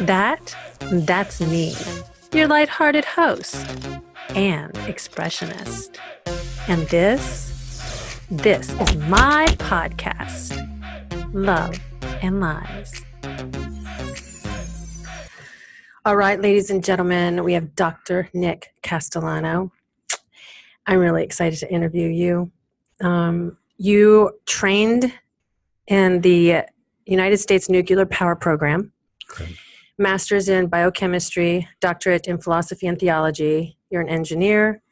That, that's me, your lighthearted host and expressionist. And this, this is my podcast, Love and Lies. All right, ladies and gentlemen, we have Dr. Nick Castellano. I'm really excited to interview you. Um, you trained in the United States Nuclear Power Program, Okay. Master's in biochemistry, doctorate in philosophy and theology. You're an engineer,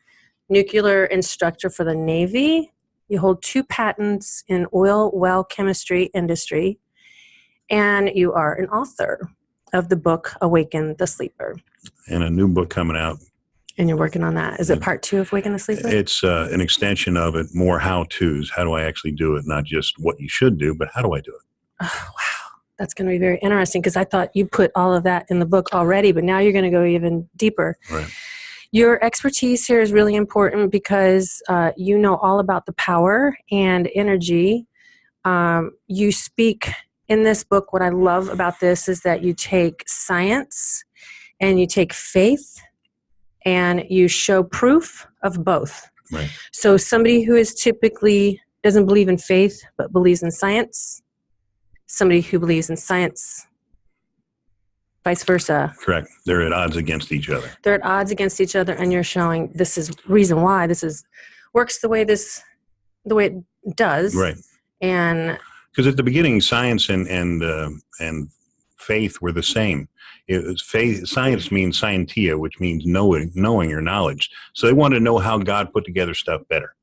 nuclear instructor for the Navy. You hold two patents in oil well chemistry industry, and you are an author of the book Awaken the Sleeper. And a new book coming out. And you're working on that. Is it part two of Awaken the Sleeper? It's uh, an extension of it, more how to's. How do I actually do it? Not just what you should do, but how do I do it? Oh, wow. That's going to be very interesting because I thought you put all of that in the book already, but now you're going to go even deeper. Right. Your expertise here is really important because uh, you know all about the power and energy. Um, you speak in this book. What I love about this is that you take science and you take faith and you show proof of both. Right. So, somebody who is typically doesn't believe in faith but believes in science, somebody who believes in science, vice versa. Correct. They're at odds against each other. They're at odds against each other, and you're showing this is reason why this is works the way this the way it does. Right. And Because at the beginning, science and and uh, and faith were the same. It was faith. Science means scientia, which means knowing, knowing or knowledge. So they wanted to know how God put together stuff better.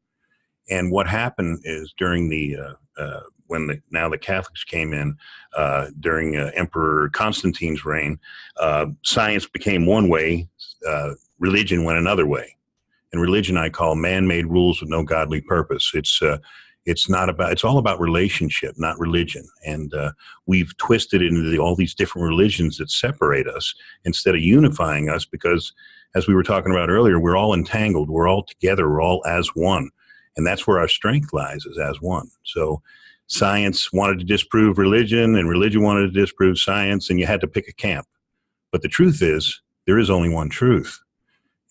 And what happened is during the uh, uh, when the now the Catholics came in uh, during uh, Emperor Constantine's reign, uh, science became one way, uh, religion went another way. And religion I call man-made rules with no godly purpose. It's uh, it's not about it's all about relationship not religion. And uh, we've twisted into the, all these different religions that separate us instead of unifying us because as we were talking about earlier we're all entangled. We're all together. We're all as one. And that's where our strength lies is as one. So science wanted to disprove religion and religion wanted to disprove science and you had to pick a camp but the truth is there is only one truth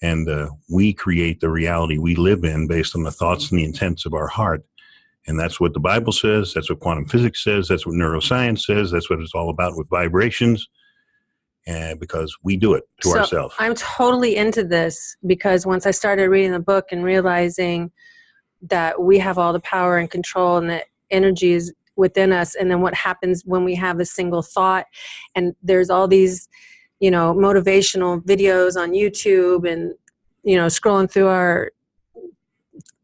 and uh, we create the reality we live in based on the thoughts and the intents of our heart and that's what the Bible says. That's what quantum physics says. That's what neuroscience says. That's what it's all about with vibrations. And because we do it to So, ourselves. I'm totally into this because once I started reading the book and realizing that we have all the power and control and that energy is within us, and then what happens when we have a single thought, and there's all these, you know, motivational videos on YouTube and, you know, scrolling through our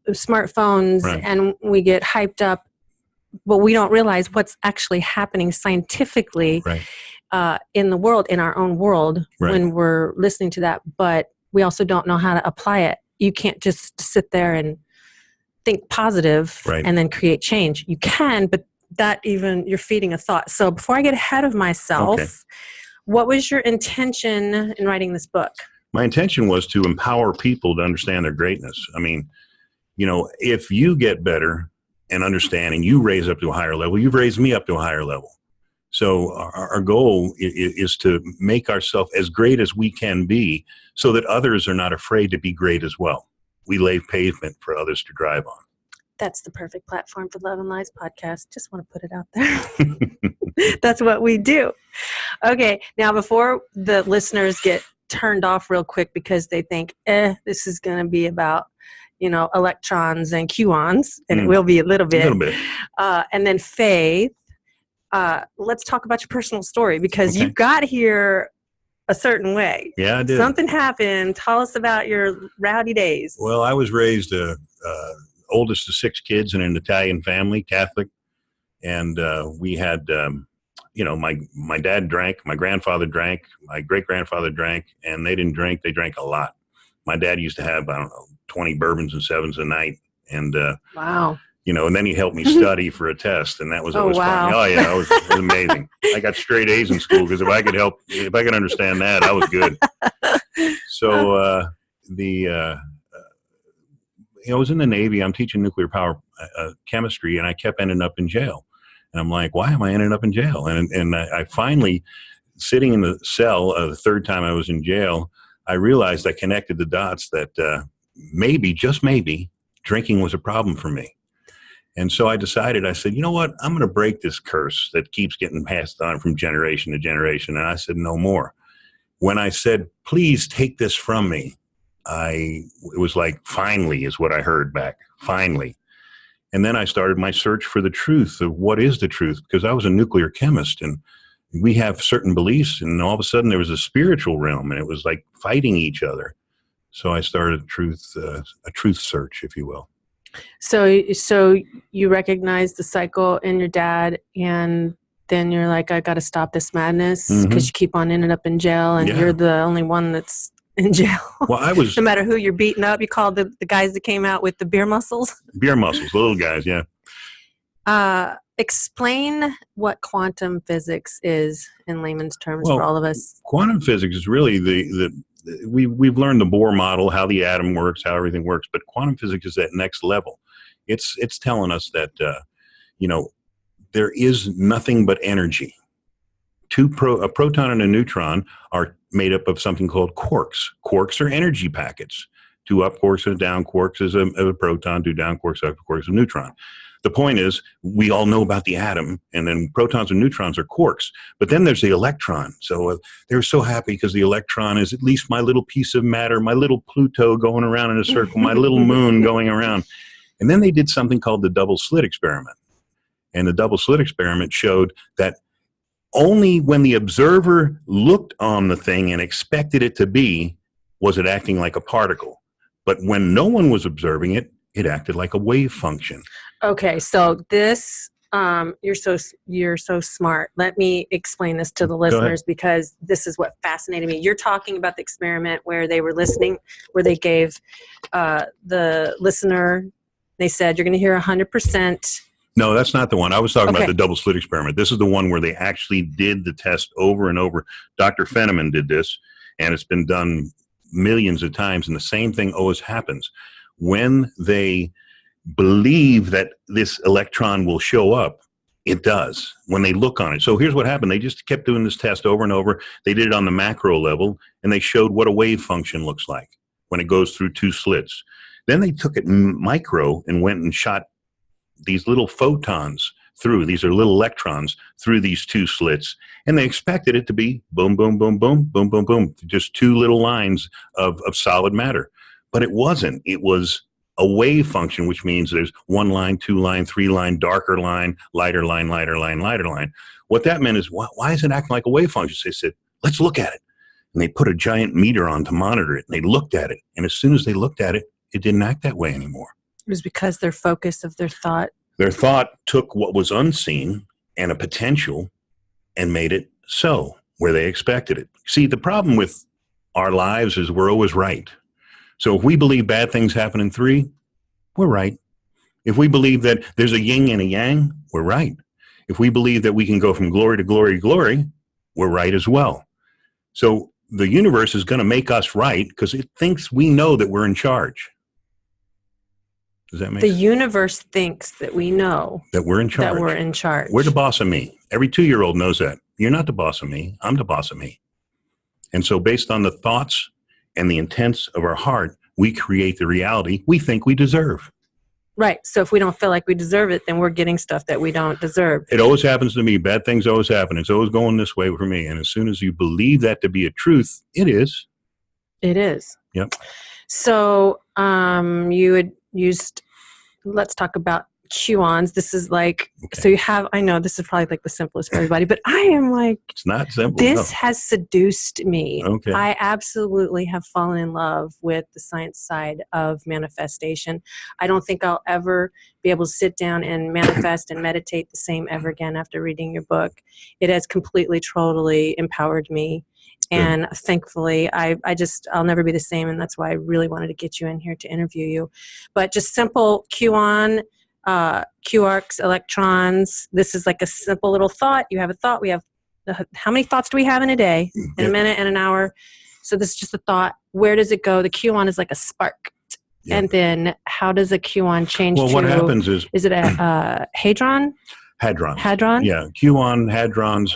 smartphones Right. and we get hyped up, but we don't realize what's actually happening scientifically Right. uh, in the world, in our own world, Right. when we're listening to that. But we also don't know how to apply it. You can't just sit there and think positive Right. and then create change. You can, but that even you're feeding a thought. So before I get ahead of myself, Okay. what was your intention in writing this book? My intention was to empower people to understand their greatness. I mean, you know, if you get better and understand and you raise up to a higher level, you've raised me up to a higher level. So our, our goal is, is to make ourselves as great as we can be so that others are not afraid to be great as well. We lay pavement for others to drive on. That's the perfect platform for Love and Lies podcast. Just want to put it out there. That's what we do. Okay, now before the listeners get turned off real quick because they think, eh, this is going to be about, you know, electrons and QAns, and it Mm. will be a little A bit. little bit. Uh, and then faith. Uh, let's talk about your personal story because you Okay. got here a certain way. Yeah, I did. Something happened. Tell us about your rowdy days. Well, I was raised uh, uh, oldest of six kids in an Italian family, Catholic, and uh, we had, um, you know, my my dad drank, my grandfather drank, my great grandfather drank, and they didn't drink; they drank a lot. My dad used to have I don't know twenty bourbons and sevens a night, and uh, wow. You know, and then he helped me study for a test, and that was Oh, always wow. fun. Oh yeah, it was, it was amazing. I got straight A's in school because if I could help, if I could understand that, I was good. So uh, the uh, uh, I was in the Navy. I'm teaching nuclear power uh, uh, chemistry, and I kept ending up in jail. And I'm like, why am I ending up in jail? And and I, I finally sitting in the cell uh, the third time I was in jail, I realized I connected the dots that uh, maybe, just maybe, drinking was a problem for me. And so I decided, I said, you know what? I'm going to break this curse that keeps getting passed on from generation to generation. And I said, no more. When I said, please take this from me, I, it was like, finally, is what I heard back. Finally. And then I started my search for the truth of what is the truth, because I was a nuclear chemist and we have certain beliefs. And all of a sudden, there was a spiritual realm and it was like fighting each other. So I started a truth, uh, a truth search, if you will. So, so you recognize the cycle in your dad, and then you're like, I got to stop this madness because Mhm. you keep on ending up in jail, and Yeah. you're the only one that's in jail. Well, I was no matter who you're beating up, you call the, the guys that came out with the beer muscles. beer muscles, little guys, yeah. Uh, explain what quantum physics is in layman's terms Well, for all of us. quantum physics is really the the we we've learned the Bohr model, how the atom works, how everything works, but quantum physics is that next level. It's it's telling us that uh, you know there is nothing but energy. Two pro, a proton and a neutron are made up of something called quarks. Quarks are energy packets. Two up quarks and a down quarks is a, a proton. Two down quarks, up quarks, a neutron. The point is, we all know about the atom, and then protons and neutrons are quarks. But then there's the electron. So uh, they're so happy because the electron is at least my little piece of matter, my little Pluto going around in a circle, my little moon going around. And then they did something called the double slit experiment. And the double slit experiment showed that only when the observer looked on the thing and expected it to be was it acting like a particle. But when no one was observing it, it acted like a wave function. Okay, so this um, you're so you're so smart. Let me explain this to the listeners because this is what fascinated me. You're talking about the experiment where they were listening, where they gave uh, the listener. They said you're going to hear 100 percent. No, that's not the one. I was talking Okay. about the double slit experiment. This is the one where they actually did the test over and over. Dr. Feynman did this, and it's been done millions of times, and the same thing always happens. When they believe that this electron will show up, it does when they look on it. So here's what happened. They just kept doing this test over and over. They did it on the macro level, and they showed what a wave function looks like when it goes through two slits. Then they took it micro and went and shot these little photons through these are little electrons through these two slits and they expected it to be boom boom boom boom boom boom boom just two little lines of, of solid matter but it wasn't it was a wave function which means there's one line two line three line darker line lighter line lighter line lighter line what that meant is why, why is it acting like a wave function so they said let's look at it and they put a giant meter on to monitor it and they looked at it and as soon as they looked at it it didn't act that way anymore It was because their focus of their thought. their thought took what was unseen and a potential and made it so where they expected it. See, the problem with our lives is we're always right. So if we believe bad things happen in three, we're right. If we believe that there's a yin and a yang, we're right. If we believe that we can go from glory to glory to glory, we're right as well. So the universe is going to make us right because it thinks we know that we're in charge. Does that make The sense? universe thinks that we know That we're in charge. that we're in charge. We're the boss of me. Every two year old knows that. You're not the boss of me. I'm the boss of me. And so, based on the thoughts and the intents of our heart, we create the reality we think we deserve. right. So if we don't feel like we deserve it, then we're getting stuff that we don't deserve. It always happens to me. Bad things always happen. It's always going this way for me. And as soon as you believe that to be a truth, it is. It is. Yep. So um, you had used. Let's talk about QAns. This is like so you have. I know this is probably like the simplest for everybody, but I am like It's not simple. this has seduced me. Okay. I absolutely have fallen in love with the science side of manifestation. I don't think I'll ever be able to sit down and manifest and meditate the same ever again after reading your book. It has completely, totally empowered me. Good. And thankfully, I, I just, I'll never be the same. And that's why I really wanted to get you in here to interview you. But just simple QAnon, uh, quarks, electrons. This is like a simple little thought. You have a thought. We have, the, how many thoughts do we have in a day? in Yeah. a minute and an hour. So this is just a thought. Where does it go? The QAnon is like a spark. Yeah. And then how does a QAnon change well, to? what happens is Is it a uh, hadron? hadrons. Hadron? Yeah, QAnon, hadrons,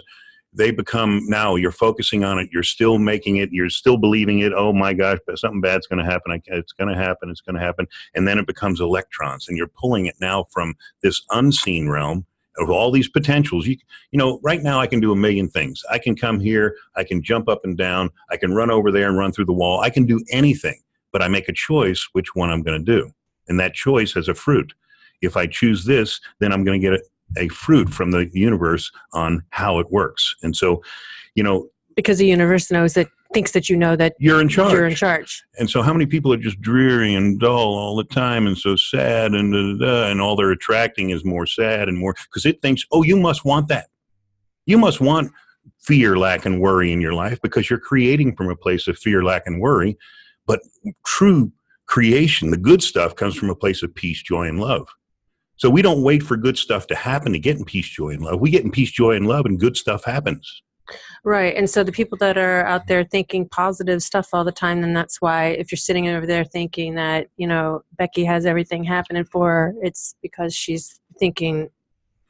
they become now you're focusing on it you're still making it you're still believing it oh my gosh But something bad's going to happen it's going to happen it's going to happen and then it becomes electrons and you're pulling it now from this unseen realm of all these potentials. You you know right now i can do a million things. I can come here i can jump up and down i can run over there and run through the wall i can do anything but i make a choice which one i'm going to do and that choice has a fruit. If i choose this then i'm going to get a fruit from the universe on how it works. And so, you know, because the universe knows that thinks that you know that you're in charge. You're in charge. And so, how many people are just dreary and dull all the time and so sad and da, da, da, and all they're attracting is more sad and more because it thinks, oh, you must want that. You must want fear, lack, and worry in your life because you're creating from a place of fear, lack, and worry. But true creation, the good stuff, comes from a place of peace, joy, and love. So we don't wait for good stuff to happen to get in peace, joy, and love. We get in peace, joy, and love, and good stuff happens. Right. And so the people that are out there thinking positive stuff all the time, then that's why if you're sitting over there thinking that, you know, Becky has everything happening for her, it's because she's thinking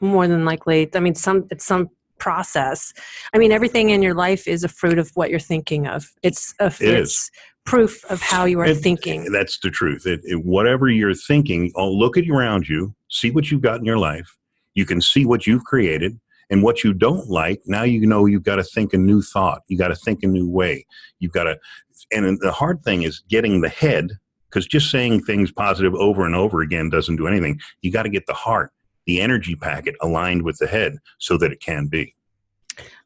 more than likely. I mean, some it's some process. I mean, everything in your life is a fruit of what you're thinking of. It's a it it's is. proof of how you are it, thinking. That's the truth. It, whatever you're thinking, oh, look at around you see what you've got in your life. You can see what you've created and what you don't like. Now you know you've got to think a new thought. You got to think a new way. You've got to, and the hard thing is getting the head because just saying things positive over and over again doesn't do anything. You got to get the heart, the energy packet aligned with the head so that it can be.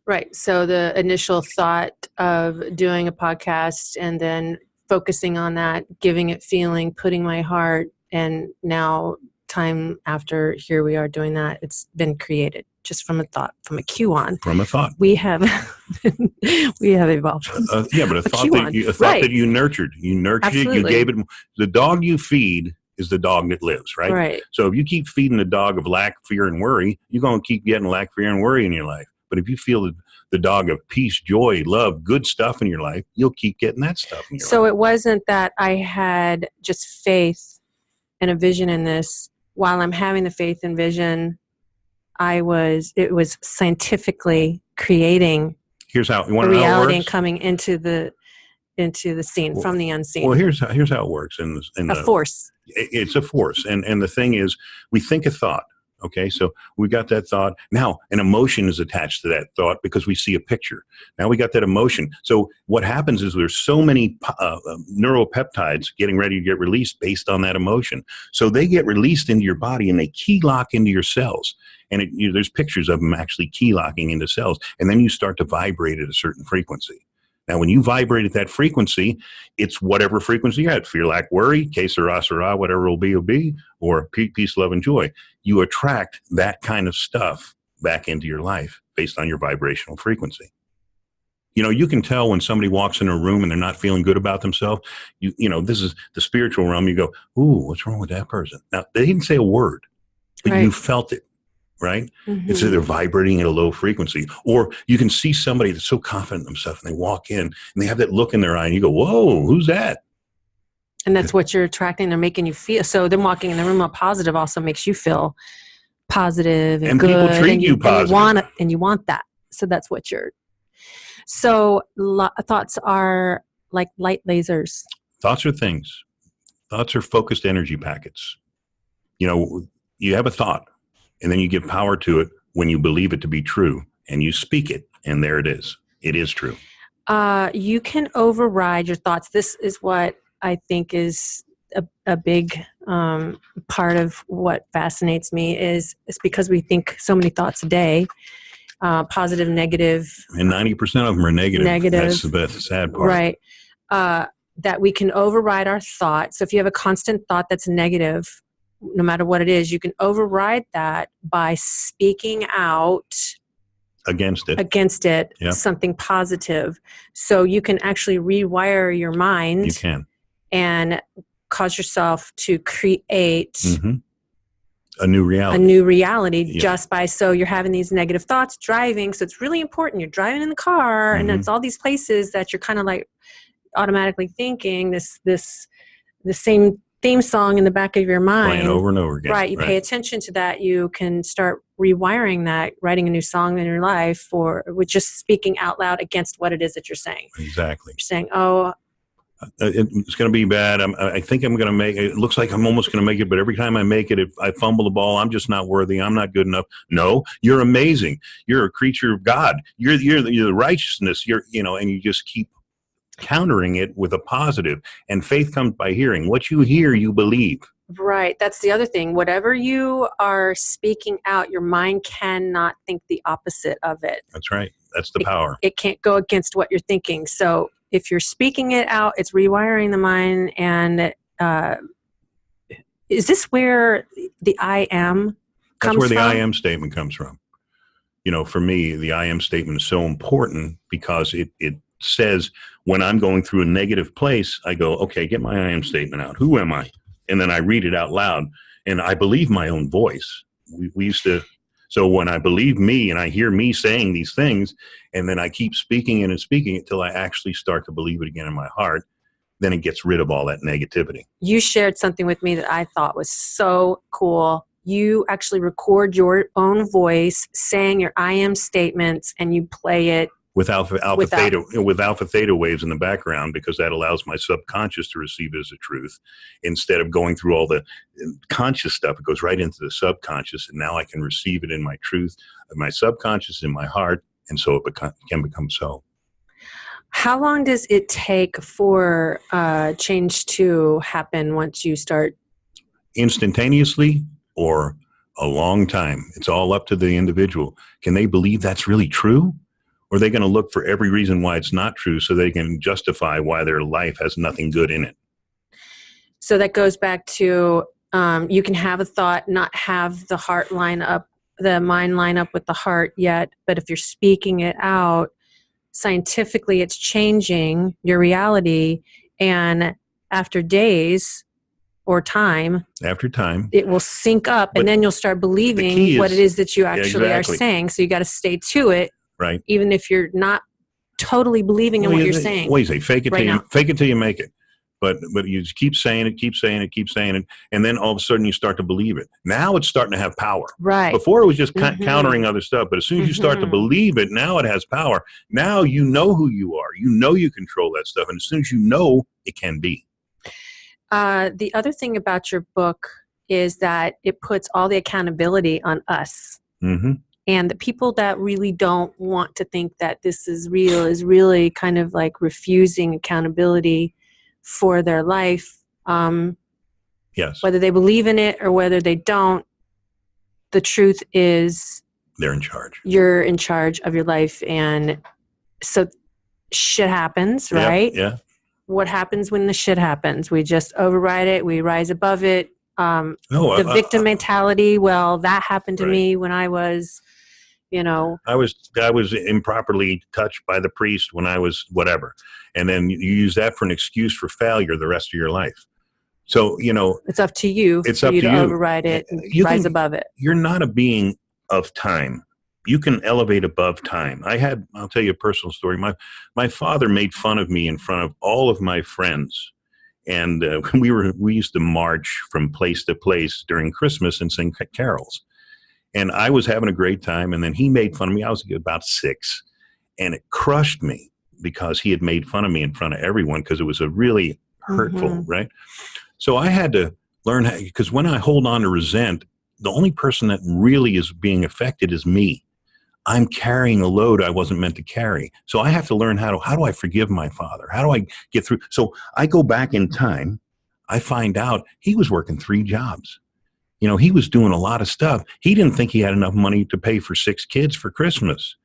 Right. So the initial thought of doing a podcast and then focusing on that, giving it feeling, putting my heart, and now time after here we are doing that, it's been created just from a thought, from a cue on. From a thought. We have we have evolved. Uh, yeah, but a, a thought that you, a thought right. that you nurtured. You nurtured Absolutely. it. You gave it. The dog you feed is the dog that lives, right? Right. So if you keep feeding the dog of lack, fear, and worry, you're going to keep getting lack, fear, and worry in your life. But if you feel the, the dog of peace, joy, love, good stuff in your life, you'll keep getting that stuff. so life. it wasn't that I had just faith and a vision in this while I'm having the faith and vision, I was it was scientifically creating here's how you want reality and coming into the into the scene well, from the unseen. Well, here's how here's how it works in, in a the, force. It's a force, and and the thing is, we think a thought, Okay, so we got that thought. Now, an emotion is attached to that thought because we see a picture. Now we got that emotion. So what happens is there's so many uh, um, neuropeptides getting ready to get released based on that emotion. So they get released into your body and they key lock into your cells. And it, you know, there's pictures of them actually key locking into cells. And then you start to vibrate at a certain frequency. Now, when you vibrate at that frequency, it's whatever frequency you're at. Fear, lack, worry, que sera, sera, whatever will be, will be, or peace, love, and joy. You attract that kind of stuff back into your life based on your vibrational frequency. You know, you can tell when somebody walks in a room and they're not feeling good about themselves. You, you know, this is the spiritual realm. You go, "Ooh, what's wrong with that person?" Now, they didn't say a word, but right. you felt it right? Mm-hmm. It's either vibrating at a low frequency, or you can see somebody that's so confident in themselves and they walk in and they have that look in their eye and you go, whoa, who's that? And that's what you're attracting. They're making you feel. So them walking in the room all positive also makes you feel positive and, and good. people treat and you, you positive. And you, want, and you want that. So that's what you're. So lo- thoughts are like light lasers. Thoughts are things. Thoughts are focused energy packets. You know, you have a thought and then you give power to it when you believe it to be true and you speak it, and there it is. It is true. Uh, you can override your thoughts. This is what I think is a, a big um, part of what fascinates me is is because we think so many thoughts a day, uh, positive, negative, and ninety percent of them are negative. Negative. That's the best, sad part. Right. Uh, that we can override our thoughts. So if you have a constant thought that's negative, no matter what it is, you can override that by speaking out against it against it yep. something positive so you can actually rewire your mind you can and cause yourself to create mm-hmm. a new reality a new reality yep. just by so you're having these negative thoughts driving so it's really important you're driving in the car mm-hmm. and it's all these places that you're kind of like automatically thinking this this the same theme song in the back of your mind playing over and over again. right you pay attention to that you can start rewiring that writing a new song in your life or with just speaking out loud against what it is that you're saying Exactly. you're saying oh Uh, it's going to be bad. I'm, I think I'm going to make it. Looks like I'm almost going to make it, but every time I make it, if I fumble the ball, I'm just not worthy. I'm not good enough. No, you're amazing. You're a creature of God. You're you're the, you're the righteousness. You're you know, and you just keep countering it with a positive. And faith comes by hearing. What you hear, you believe. right that's the other thing whatever you are speaking out your mind cannot think the opposite of it That's right. That's the power. it can't go against what you're thinking. So if you're speaking it out, it's rewiring the mind. And uh, is this where the I am That's comes where the from? I am statement comes from. You know, for me, the I am statement is so important because it, it says when I'm going through a negative place, I go, okay, get my I am statement out. Who am I? And then I read it out loud and I believe my own voice. We, we used to, so when I believe me and I hear me saying these things, and then I keep speaking and speaking it till I actually start to believe it again in my heart, then it gets rid of all that negativity. You shared something with me that I thought was so cool. You actually record your own voice saying your I am statements and you play it. With alpha alpha Without- theta with alpha theta waves in the background because that allows my subconscious to receive it as a truth instead of going through all the uh, conscious stuff. It goes right into the subconscious and now i can receive it in my truth my subconscious in my heart and so it become, can become so. How long does it take for uh, change to happen once you start? instantaneously or a long time. It's all up to the individual. Can they believe that's really true or are they going to look for every reason why it's not true so they can justify why their life has nothing good in it So that goes back to um, you can have a thought, not have the heart line up, the mind line up with the heart yet, but if you're speaking it out, scientifically it's changing your reality. And after days or time, after time it will sync up But and then you'll start believing what is- it is that you actually exactly. are saying. So you got to stay to it, right even if you're not totally believing in Well, what you- you're saying. What do you say? Fake it right till you fake it till you make it. But but you just keep saying it, keep saying it, keep saying it, and then all of a sudden you start to believe it. Now it's starting to have power. Right. Before it was just ca- Mhm. countering other stuff, but as soon as you start to Mhm. believe it, now it has power. Now you know who you are. You know you control that stuff, and as soon as you know, it can be. Uh, the other thing about your book is that it puts all the accountability on us. hmm And the people that really don't want to think that this is real is really kind of like refusing accountability for their life, um, Yes, whether they believe in it or whether they don't. The truth is, they're in charge. you're in charge of your life. And so shit happens, right? Yeah. What happens when the shit happens? We just override it, we rise above it. Um, No, the I- I- victim mentality well that happened to Right. me when i was you know I was I was improperly touched by the priest when I was whatever, and then you use that for an excuse for failure the rest of your life. So you know it's up to you It's for up you to you. override it and You rise can- above it you're not a being of time. You can elevate above time. I had I'll tell you a personal story. My my father made fun of me in front of all of my friends. And uh, we were we used to march from place to place during Christmas and sing carols. And I was having a great time and then he made fun of me. I was about 6 and it crushed me because he had made fun of me in front of everyone because it was a really hurtful, Mhm. right? So I had to learn how because when I hold on to resent, the only person that really is being affected is me. I'm carrying a load I wasn't meant to carry. So I have to learn how to how do I forgive my father? How do I get through? So I go back in time. I find out he was working three jobs. You know, he was doing a lot of stuff. He didn't think he had enough money to pay for six kids for Christmas.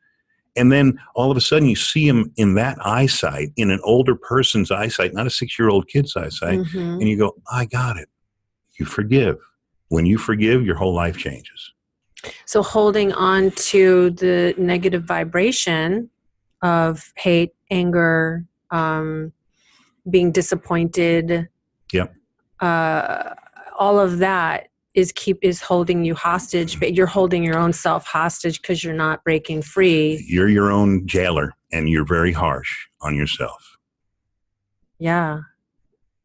And then all of a sudden you see him in that eyesight, in an older person's eyesight, not a six year old kid's eyesight Mhm. and you go, I got it. You forgive. When you forgive, your whole life changes. so holding on to the negative vibration of hate anger um, being disappointed Yep. uh, all of that is keep is holding you hostage but you're holding your own self hostage because you're not breaking free You're your own jailer and you're very harsh on yourself. yeah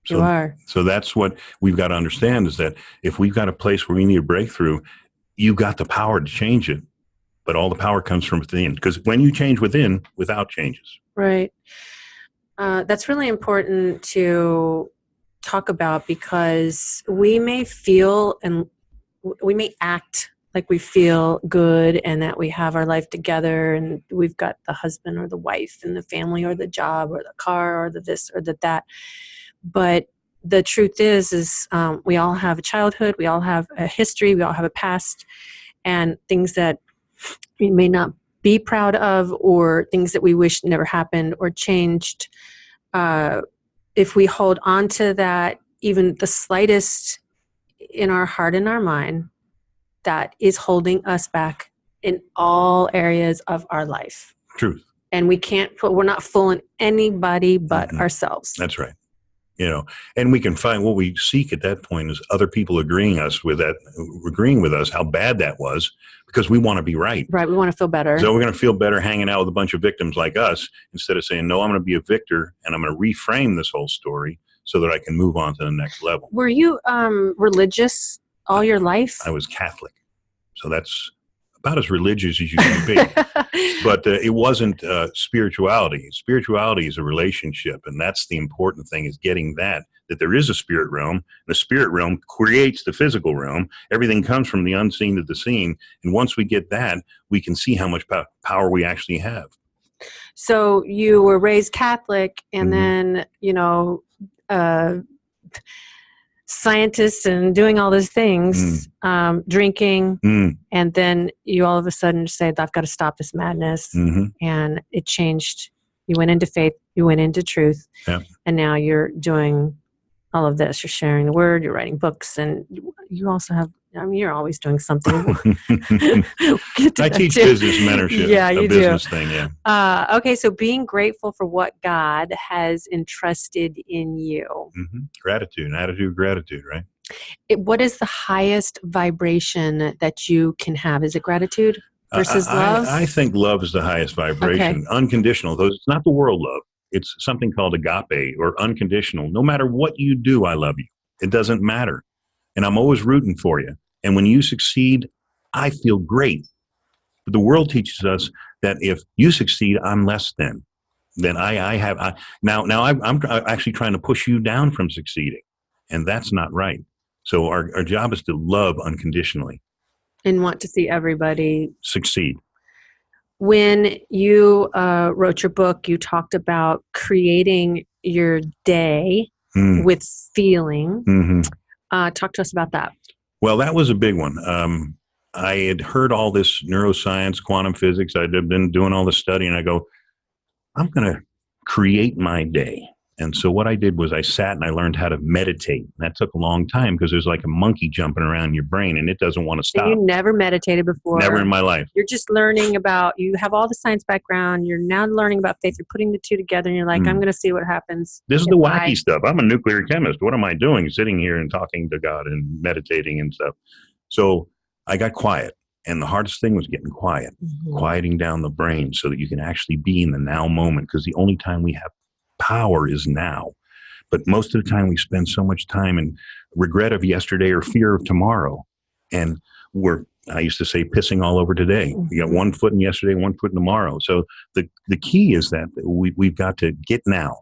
So you are. So that's what we've got to understand is that if we've got a place where we need a breakthrough, you've got the power to change it. But all the power comes from within because when you change within, without changes. Right. Uh, that's really important to talk about because we may feel and we may act like we feel good and that we have our life together and we've got the husband or the wife and the family or the job or the car or the this or the that. But the truth is is um, we all have a childhood we all have a history we all have a past and things that we may not be proud of or things that we wish never happened or changed uh, if we hold on to that even the slightest in our heart and our mind that is holding us back in all areas of our life Truth. and we can't put we're not fooling anybody but Mhm. ourselves That's right. You know, and we can find what we seek at that point is other people agreeing us with that, agreeing with us how bad that was, because we want to be right. right we want to feel better So we're going to feel better hanging out with a bunch of victims like us instead of saying, no, I'm going to be a victor and I'm going to reframe this whole story so that I can move on to the next level. were you um religious all your life I was Catholic. So that's about as religious as you can be. but uh, it wasn't uh, spirituality. Spirituality is a relationship, and that's the important thing: is getting that that there is a spirit realm. The spirit realm creates the physical realm. Everything comes from the unseen to the seen, and once we get that, we can see how much po- power we actually have. so you were raised catholic and Mhm. then you know uh scientists and doing all those things um drinking Mm, and then you all of a sudden say i've got to stop this madness. Hmm and it changed. You went into faith you went into truth Yeah. and now you're doing all of this you're sharing the word you're writing books and you- also have i mean you're always doing something We'll get to I teach too. business mentorship. yeah you do business thing. Yeah. uh, okay so being grateful for what god has entrusted in you hmm Gratitude, attitude, of gratitude. Right. it, what is the highest vibration that you can have is it gratitude versus I, I- love I, think love is the highest vibration. Unconditional, though it's not the world love. It's something called agape or unconditional. No matter what you do, I love you. It doesn't matter. And I'm always rooting for you. And when you succeed, I feel great. But the world teaches us that if you succeed, I'm less than. Then I, I have I, now. Now I, I'm actually trying to push you down from succeeding, and that's not right. So our, our job is to love unconditionally, and want to see everybody succeed. When you uh, wrote your book, you talked about creating your day Mm. with feeling. hmm Uh, talk to us about that. Well, that was a big one. Um, I had heard all this neuroscience, quantum physics. I'd been doing all this study, and I go, I'm going to create my day. And so what I did was I sat and I learned how to meditate. That took a long time because there's like a monkey jumping around your brain, and it doesn't want to And stop. you never meditated before. Never in my life. You're just learning about. You have all the science background. You're now learning about faith. You're putting the two together, and you're like, Mm. I'm going to see what happens. This is the wacky I- stuff. I'm a nuclear chemist. What am I doing? Sitting here and talking to God and meditating and stuff. So I got quiet. And the hardest thing was getting quiet. Mhm. quieting down the brain so that you can actually be in the now moment because the only time we have power is now. But most of the time we spend so much time in regret of yesterday or fear of tomorrow. And we're i used to say pissing all over today. Mm-hmm. You got one foot in yesterday one foot in tomorrow. So the, the key is that we, we've got to get now.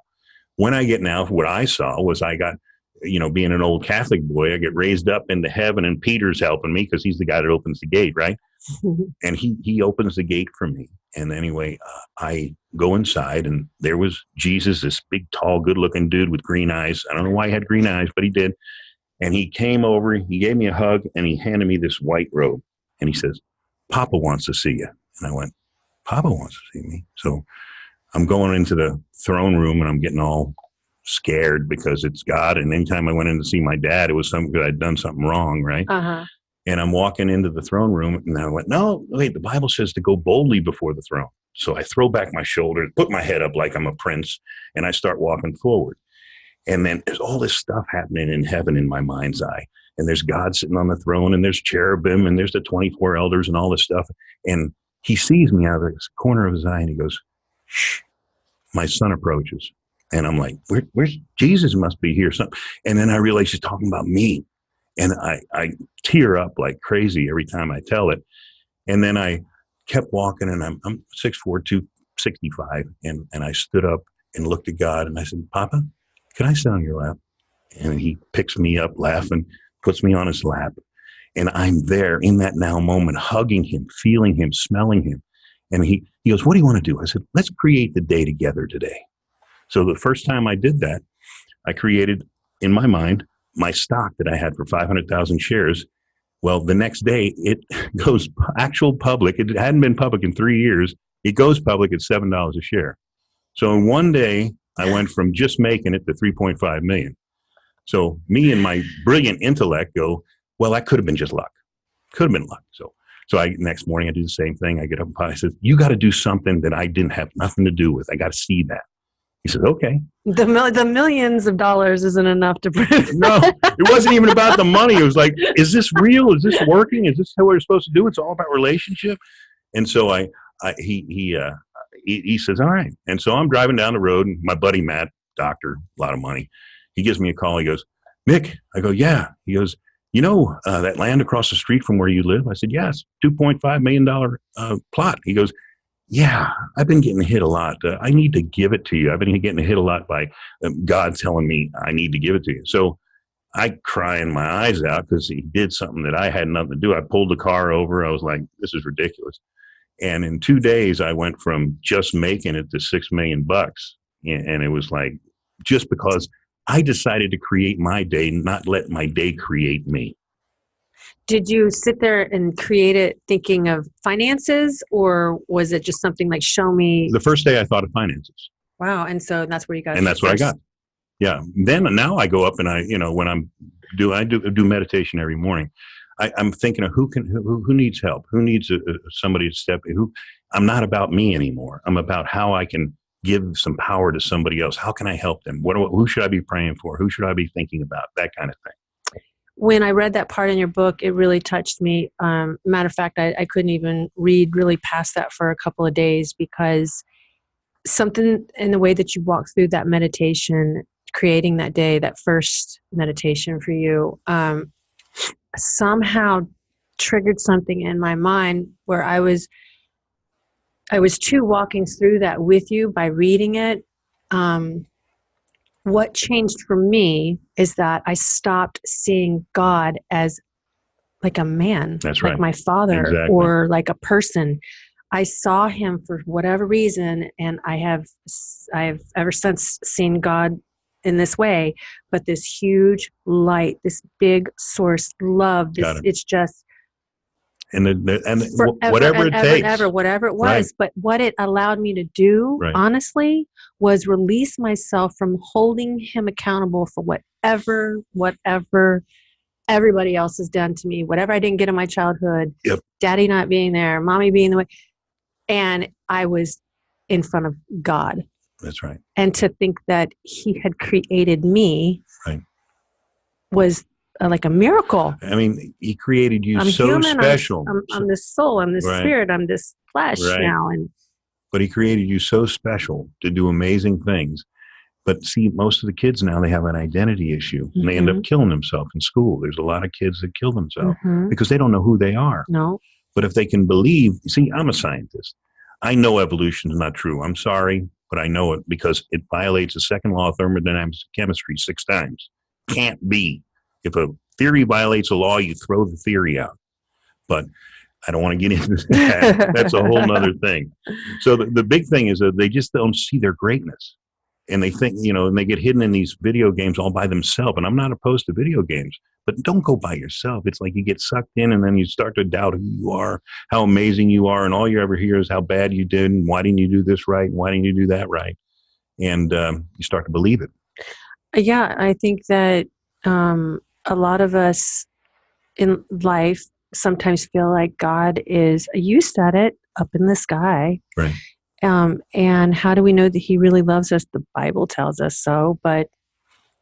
When i get now what i saw was i got you know being an old catholic boy i get raised up into heaven and peter's helping me because he's the guy that opens the gate right? And he he opens the gate for me and anyway uh, i go inside and there was jesus this big tall good looking dude with green eyes. I don't know why he had green eyes but he did. And he came over he gave me a hug and he handed me this white robe. And he says papa wants to see you. And i went papa wants to see me? So i'm going into the throne room and i'm getting all scared because it's god. And anytime i went in to see my dad it was something because i'd done something wrong right? Uh-huh. And I'm walking into the throne room, and I went, "No, wait. The Bible says to go boldly before the throne." So I throw back my shoulders, put my head up like I'm a prince, and I start walking forward. And then there's all this stuff happening in heaven in my mind's eye, and there's God sitting on the throne, and there's cherubim, and there's the 24 elders, and all this stuff. And he sees me out of the corner of his eye, and he goes, "Shh." My son approaches, And I'm like, Where, where's Jesus? Must be here. Something. And then I realize she's talking about me, and I I tear up like crazy every time I tell it. And then I kept walking, and I'm I'm six four two sixty five, and and I stood up and looked at God, and I said, Papa, can I sit on your lap? And he picks me up, laughing, puts me on his lap, and I'm there in that now moment, hugging him, feeling him, smelling him. And he, he goes, What do you want to do? I said, Let's create the day together today. So the first time I did that, I created in my mind my stock that I had for 500,000 shares. Well, the next day it goes actual public. It hadn't been public in three years. It goes public at $7 a share. So in one day, I went from just making it to 3.5 million. So me and my brilliant intellect go, well, that could have been just luck. Could have been luck. So, so I next morning I do the same thing. I get up and I says, "You got to do something that I didn't have nothing to do with. I got to see that." He says, "Okay." The mil- the millions of dollars isn't enough to prove. no, it wasn't even about the money. It was like, "Is this real? Is this working? Is this how we're supposed to do? It's all about relationship." And so I, I he he uh, he, he says, "All right." And so I'm driving down the road, and my buddy Matt, doctor, a lot of money. He gives me a call. He goes, "Mick," I go, "Yeah." He goes you know uh, that land across the street from where you live? I said, yes, $2.5 million uh, plot. He goes, yeah, I've been getting hit a lot. Uh, I need to give it to you. I've been getting hit a lot by um, God telling me I need to give it to you. So I crying my eyes out because he did something that I had nothing to do. I pulled the car over. I was like, this is ridiculous. And in two days, I went from just making it to six million bucks. And it was like, just because I decided to create my day, not let my day create me. Did you sit there and create it thinking of finances, or was it just something like show me? The first day I thought of finances. Wow, and so that's where you got. And that's what I got. Yeah. Then now I go up and I, you know, when I'm do I do do meditation every morning. I, am thinking of who can who, who needs help, who needs a, a, somebody to step in. Who I'm not about me anymore. I'm about how I can give some power to somebody else? How can I help them? What, who should I be praying for? Who should I be thinking about? That kind of thing. When I read that part in your book, it really touched me. Um, matter of fact, I, I couldn't even read really past that for a couple of days because something in the way that you walk through that meditation, creating that day, that first meditation for you, um, somehow triggered something in my mind where I was I was too walking through that with you by reading it. Um, what changed for me is that I stopped seeing God as like a man, That's like my father, Exactly. or like a person. I saw him for whatever reason, and I have I have ever since seen God in this way. But this huge light, this big source, love. This it. it's just And the- and forever whatever and it ever takes. ever, whatever it was. Right. But what it allowed me to do, Right. honestly, was release myself from holding him accountable for whatever, whatever everybody else has done to me, whatever I didn't get in my childhood, Yep. daddy not being there, mommy being the way. And I was in front of God. That's right. And to think that he had created me Right. was uh, like a miracle. I mean, he created you I'm so human. I'm- special. I'm, I'm, this soul. I'm this Right. spirit. I'm this flesh Right. now. And but he created you so special to do amazing things. But see, most of the kids now they have an identity issue, and they end Mm-hmm. up killing themselves in school. There's a lot of kids that kill themselves Mhm. because they don't know who they are. no, But if they can believe, see, I'm a scientist. I know evolution is not true. I'm sorry, but I know it because it violates the second law of thermodynamics of chemistry six times. Can't be. If a theory violates a law, you throw the theory out. But I don't want to get into that. That's a whole other thing. So the, the big thing is that they just don't see their greatness. And they think, you know, and they get hidden in these video games all by themselves. And I'm not opposed to video games, but don't go by yourself. It's like you get sucked in and then you start to doubt who you are, how amazing you are. And all you ever hear is how bad you did and why didn't you do this right? And why didn't you do that right? And um, you start to believe it. yeah, I think that um, a lot of us in life sometimes feel like God is, you said it, up in the sky. Right. Um, and how do we know that He really loves us? The Bible tells us so, but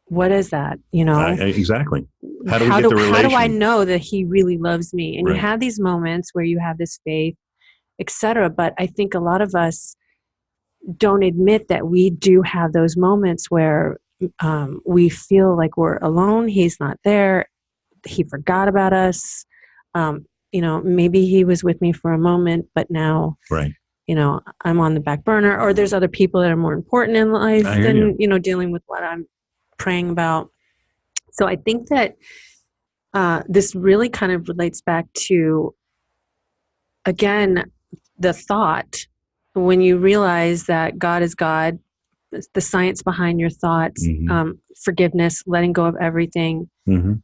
what is that? You know, I- exactly. How do we get the how do I know that He really loves me? And you have these moments where you have this faith, etc. But I think a lot of us don't admit that we do have those moments where um, we feel like we're alone. He's not there. He forgot about us. Um, you know, maybe he was with me for a moment, but now, Right. you know, I'm on the back burner, or there's other people that are more important in life than, you. you know, dealing with what I'm praying about. So I think that uh, this really kind of relates back to, again, the thought when you realize that God is God, the science behind your thoughts, Mhm. um, forgiveness, letting go of everything, hmm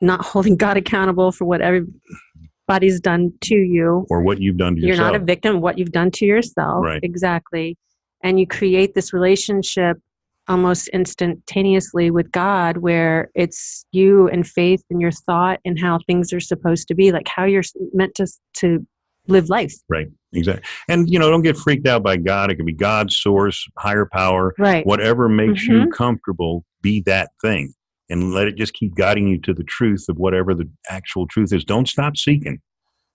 not holding God accountable for what everybody's done to you. Or what you've done to yourself. You're not a victim of what you've done to yourself. Right. Exactly. And you create this relationship almost instantaneously with God where it's you and faith and your thought and how things are supposed to be, like how you're meant to, to live life. Right. Exactly. And you know, don't get freaked out by God. It can be God's source, higher power, Right. whatever makes Mm-hmm. you comfortable. Be that thing, and let it just keep guiding you to the truth of whatever the actual truth is. Don't stop seeking,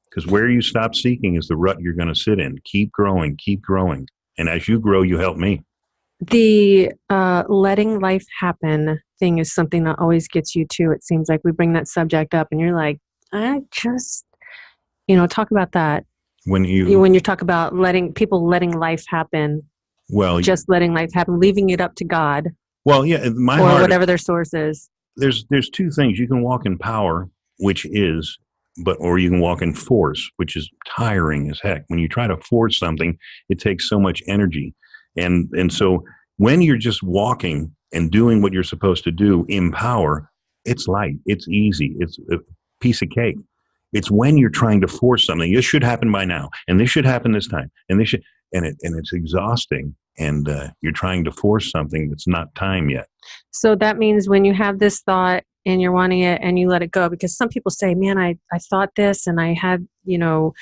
because where you stop seeking is the rut you're going to sit in. Keep growing. Keep growing. And as you grow, you help me. the uh, letting life happen thing is something that always gets you too. It seems like we bring that subject up, and you're like, I just, you know, talk about that When you, You- when you talk about letting people letting life happen, well, just letting life happen, leaving it up to God well, yeah. My or heart. whatever their source is. there's there's two things you can walk in power which is but or you can walk in force which is tiring as heck when you try to force something it takes so much energy and and so when you're just walking and doing what you're supposed to do in power it's light it's easy it's a piece of cake it's when you're trying to force something this should happen by now and this should happen this time and this should and it and it's exhausting and uh, you're trying to force something that's not time yet So that means when you have this thought and you're wanting it and you let it go, because some people say, man, I, I thought this and I had, you know,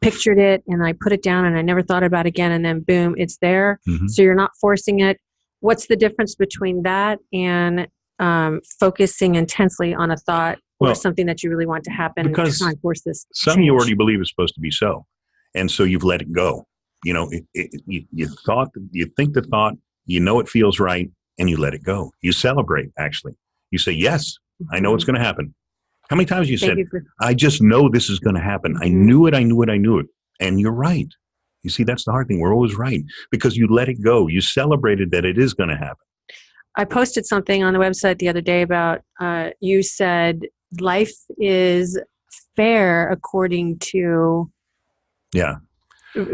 pictured it and I put it down and I never thought about it again. And then boom, it's there. Mhm. So you're not forcing it. What's the difference between that and um, focusing intensely on a thought Well, or something that you really want to happen because to this? some you already believe is supposed to be so and so you've let it go. You know it, it, you, you thought you think the thought you know it feels right and you let it go. You celebrate actually. You say yes i know it's going to happen. How many times you Thank said you for i just know this is going to happen. I Mhm. knew it i knew it i knew it. And you're right. You see that's the hard thing. We're always right because you let it go. You celebrated that it is going to happen. I posted something on the website the other day about uh, you said life is fair according to yeah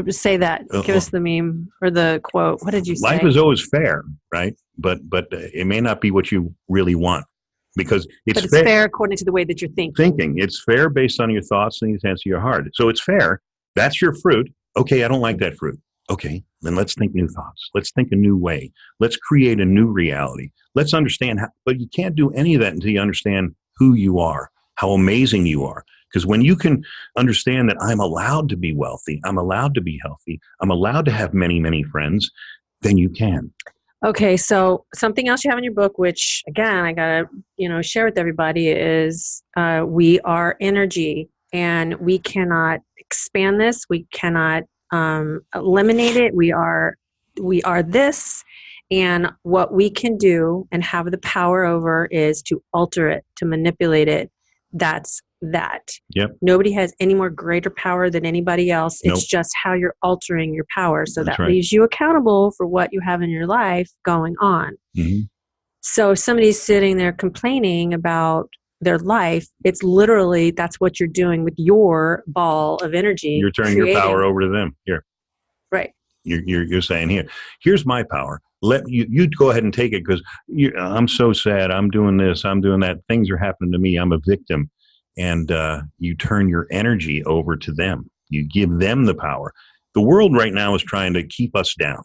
say that Uh, give us the meme or the quote what did you say life is always fair right but but uh, it may not be what you really want because it's, but it's fair. according to the way that you're thinking thinking. It's fair based on your thoughts and the intents of your heart. So it's fair. That's your fruit. Okay, I don't like that fruit. Okay, then let's think new thoughts. Let's think a new way. Let's create a new reality. Let's understand how, but you can't do any of that until you understand who you are, how amazing you are. Because when you can understand that I'm allowed to be wealthy, I'm allowed to be healthy, I'm allowed to have many, many friends, then you can. Okay, so something else you have in your book, which again I gotta you know share with everybody, is uh, we are energy, and we cannot expand this. We cannot um, eliminate it. We are we are this, and what we can do and have the power over is to alter it, to manipulate it. That's that. Yep. Nobody has any more greater power than anybody else. Nope. It's just how you're altering your power. So That's that right. leaves you accountable for what you have in your life going on. Mhm. So if somebody's sitting there complaining about their life, it's literally that's what you're doing with your ball of energy. You're turning your power over to them. Here. Right. you're, you're, you're saying here here's my power let you you go ahead and take it because i'm so sad. I'm doing this. I'm doing that. Things are happening to me. I'm a victim. And uh, you turn your energy over to them. You give them the power. The world right now is trying to keep us down.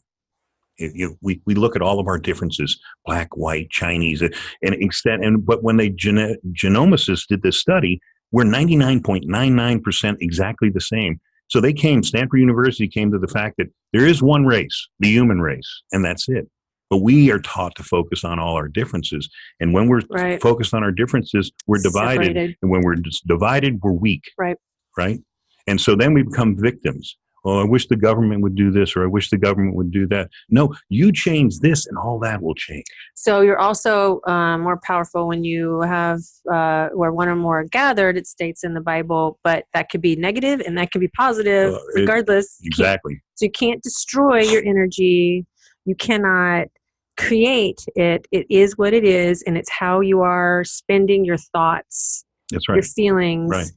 It- you- we, we look at all of our differences black white chinese and extent and but when they gene, genomicists did this study we're 99.99% exactly the same so they came, Stanford University came to the fact that there is one race, the human race, and that's it. But we are taught to focus on all our differences. And when we're Right. focused on our differences, we're divided. Separated. And when we're just divided, we're weak. Right. Right. And so then we become victims. Oh, I wish the government would do this or I wish the government would do that. No, you change this and all that will change. So you're also um, more powerful when you have uh, where one or more are gathered. It states in the Bible, but that could be negative and that could be positive, Uh, it- regardless. You Exactly. So you can't destroy your energy. You cannot create it. It is what it is, and it's how you are spending your thoughts, That's your feelings, Right.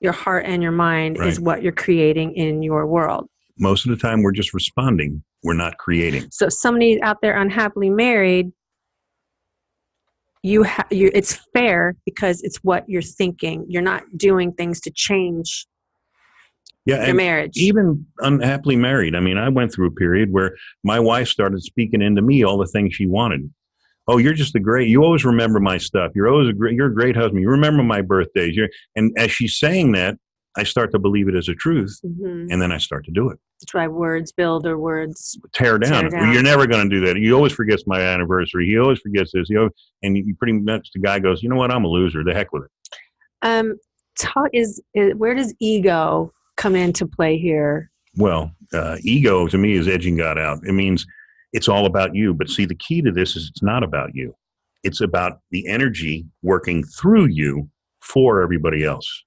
Your heart, and your mind is what you're creating in your world. Most of the time we're just responding. We're not creating. So somebody out there unhappily married, you ha- you it's fair because it's what you're thinking. You're not doing things to change Yeah. your marriage. even unhappily married. I mean, I went through a period where my wife started speaking into me all the things she wanted. Oh, you're just a great. You always remember my stuff. You're always a great. You're a great husband. You remember my birthdays. You're, and as she's saying that, I start to believe it as a truth, Mhm. and then I start to do it. That's why words build or words. Tear down. Tear down. You're never going to do that. He always forgets my anniversary. He always forgets this. You know, and you pretty much the guy goes, you know what? I'm a loser. The heck with it. Um, talk is, is where does ego come into play here? Well, uh, ego to me is edging God out. It means it's all about you. But see, the key to this is it's not about you. It's about the energy working through you for everybody else.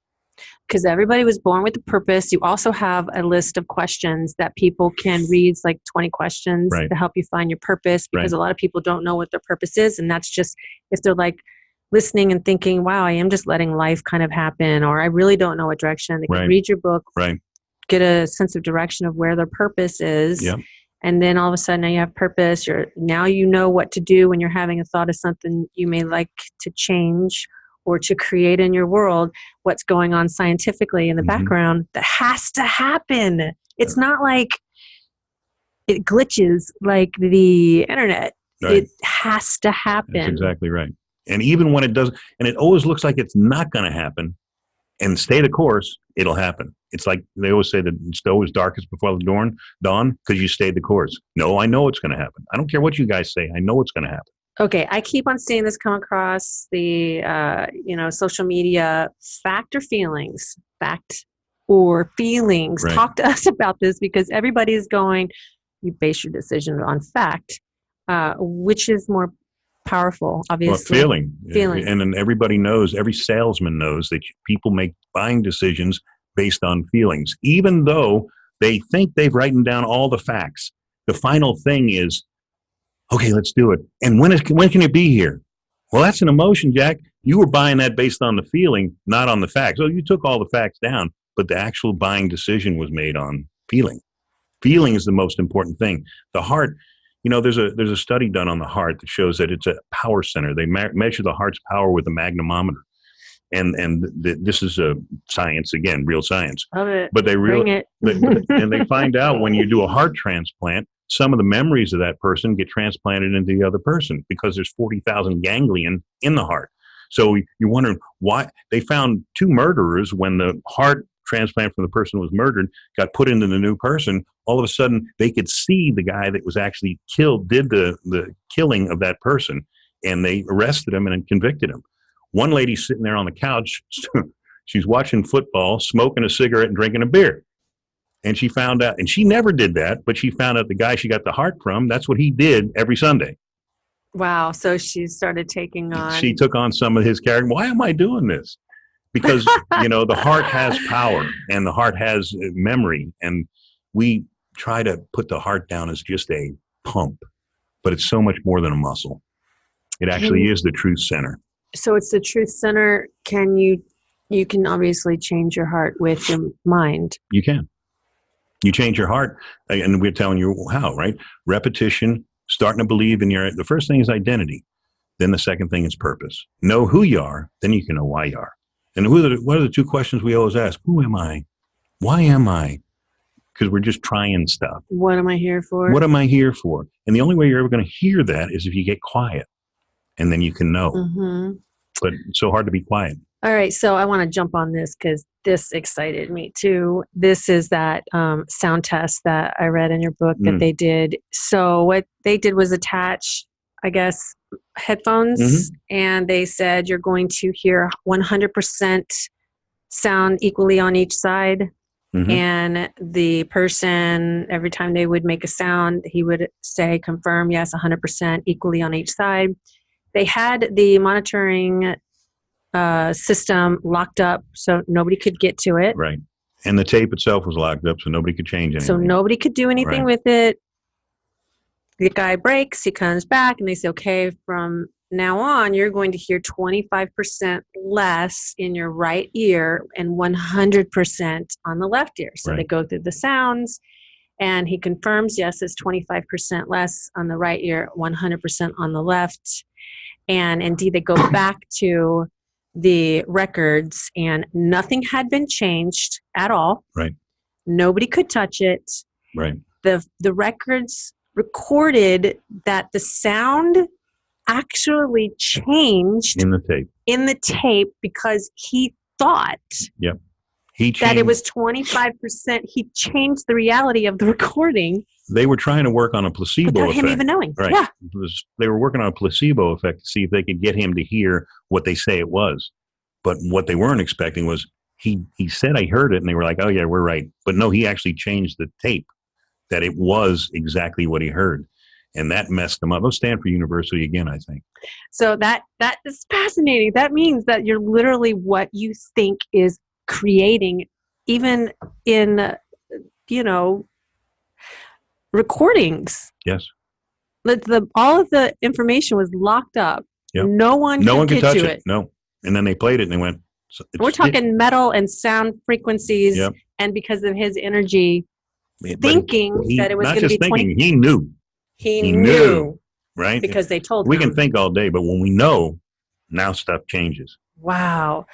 Because everybody was born with a purpose. You also have a list of questions that people can read, It's like 20 questions Right. to help you find your purpose because a lot of people don't know what their purpose is. And that's just if they're like listening and thinking, wow, I am just letting life kind of happen, or I really don't know what direction. They can Right. read your book, Right. get a sense of direction of where their purpose is. Yep. And then all of a sudden now you have purpose. You're now you know what to do when you're having a thought of something you may like to change or to create in your world what's going on scientifically in the Mhm. background that has to happen. It's not like it glitches like the internet. Right? It has to happen. That's exactly right. And even when it does, and it always looks like it's not going to happen, and stay the course, it'll happen. It's like they always say that it's always darkest before the dawn, dawn, because you stayed the course. No, I know it's going to happen. I don't care what you guys say. I know it's going to happen. okay i keep on seeing this come across the uh, you know social media fact or feelings fact or feelings Right. talk to us about this because everybody is going you base your decision on fact uh, which is more powerful Well, obviously feeling, Feeling. and then everybody knows. Every salesman knows that people make buying decisions based on feelings, even though they think they've written down all the facts. The final thing is, okay, let's do it. And when is when can it be here? Well, that's an emotion, Jack. You were buying that based on the feeling, not on the facts. So you took all the facts down, but the actual buying decision was made on feeling. Feeling is the most important thing. The heart, you know, there's a there's a study done on the heart that shows that it's a power center. They me- measure the heart's power with a magnetometer, and and th- this is a science again, real science. love it But they bring really it and they find out when you do a heart transplant, some of the memories of that person get transplanted into the other person because there's 40,000 ganglion in the heart. So you're wondering why they found two murderers when the heart transplant from the person who was murdered got put into the new person. All of a sudden, they could see the guy that was actually killed, did the, the killing of that person, and they arrested him and convicted him. One lady sitting there on the couch, she's watching football, smoking a cigarette, and drinking a beer. And she found out and she never did that but she found out the guy she got the heart from that's what he did every sunday. Wow so she started taking on she took on some of his character why am i doing this? Because you know the heart has power and the heart has uh, memory and we try to put the heart down as just a pump but it's so much more than a muscle. It actually is the truth center so it's the truth center. Can you you can obviously change your heart with your mind. You can. You change your heart. And we're telling you how right? Repetition starting to believe in your the first thing is identity. Then the second thing is purpose. Know who you are then you can know why you are. And who are the, what are the two questions we always ask? Who am i? Why am i? Because we're just trying stuff. What am i here for? What am i here for? And the only way you're ever going to hear that is if you get quiet and then you can know hmm but it's so hard to be quiet All right, so I want to jump on this because this excited me too. This is that um, sound test that I read in your book that Mm. they did. So what they did was attach, I guess, headphones, Mm-hmm. and they said you're going to hear 100% sound equally on each side. Mhm. and the person every time they would make a sound he would say confirm yes 100% equally on each side they had the monitoring uh, system locked up so nobody could get to it Right. And the tape itself was locked up, so nobody could change anything. so nobody could do anything Right. with it the guy breaks he comes back and they say okay from now on you're going to hear 25% less in your right ear and 100% on the left ear so they go through the sounds and he confirms yes it's 25% less on the right ear 100% on the left and indeed they go back to the records and nothing had been changed at all Right. nobody could touch it Right. the the records recorded that the sound actually changed In the tape. in the tape because he thought He changed. that it was 25% he changed the reality of the recording they were trying to work on a placebo without effect. him even knowing Right. yeah was- they were working on a placebo effect to see if they could get him to hear what they say it was. But what they weren't expecting was he he said I heard it, and they were like, "Oh yeah, we're right." But no, he actually changed the tape that it was exactly what he heard, and that messed them up. Oh, Stanford University again, I think. so that that is fascinating that means that you're literally what you think is creating even in you know recordings Yes, the, the all of the information was locked up. Yep. No one no could one could touch to it. No, and then they played it, and they went. "So We're talking metal and sound frequencies, Yep. and because of his energy, it- thinking he- that it was going to be thinking, twenty. he knew, He, he knew, knew. right? because they told we him. can think all day, but when we know, now stuff changes. Wow.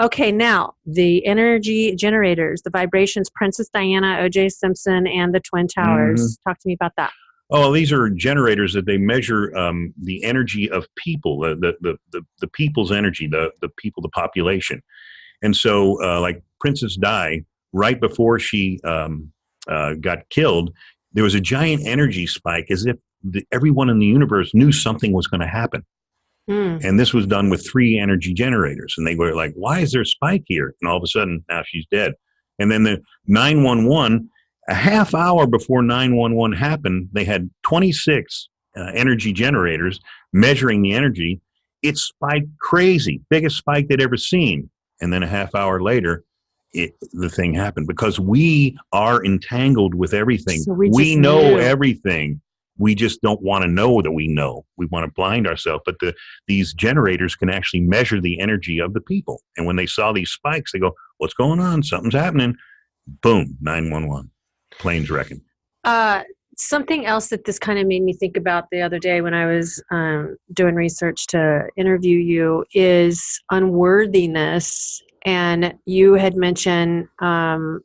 Okay, now the energy generators, the vibrations, Princess Diana, O.J. Simpson, and the Twin Towers. Mm-hmm. Talk to me about that. Oh, these are generators that they measure um, the energy of people, the, the, the, the, the people's energy, the, the people, the population. And so, uh, like Princess Di, right before she um, uh, got killed, there was a giant energy spike as if the, everyone in the universe knew something was going to happen. Hmm. And this was done with three energy generators. And they were like, why is there a spike here? And all of a sudden, now she's dead. And then the 911, a half hour before 911 happened, they had 26 uh, energy generators measuring the energy. It spiked crazy, biggest spike they'd ever seen. And then a half hour later, it, the thing happened because we are entangled with everything. So we we know knew. everything. We just don't want to know that we know. We want to blind ourselves. But the these generators can actually measure the energy of the people. And when they saw these spikes, they go, "What's going on? Something's happening." Boom, nine one one, planes wrecking. Uh, something else that this kind of made me think about the other day when I was um, doing research to interview you is unworthiness. And you had mentioned um,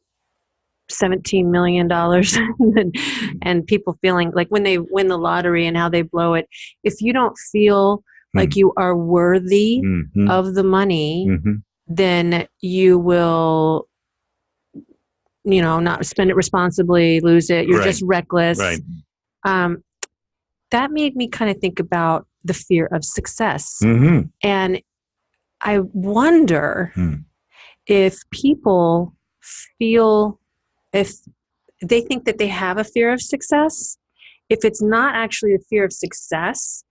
$17 million and, and people feeling like when they win the lottery and how they blow it, if you don't feel like you are worthy Mhm, of the money, mhm. then you will you know not spend it responsibly lose it you're Right. just reckless Right. um, that made me kind of think about the fear of success hmm and i wonder Hmm. if people feel if they think that they have a fear of success if it's not actually a fear of success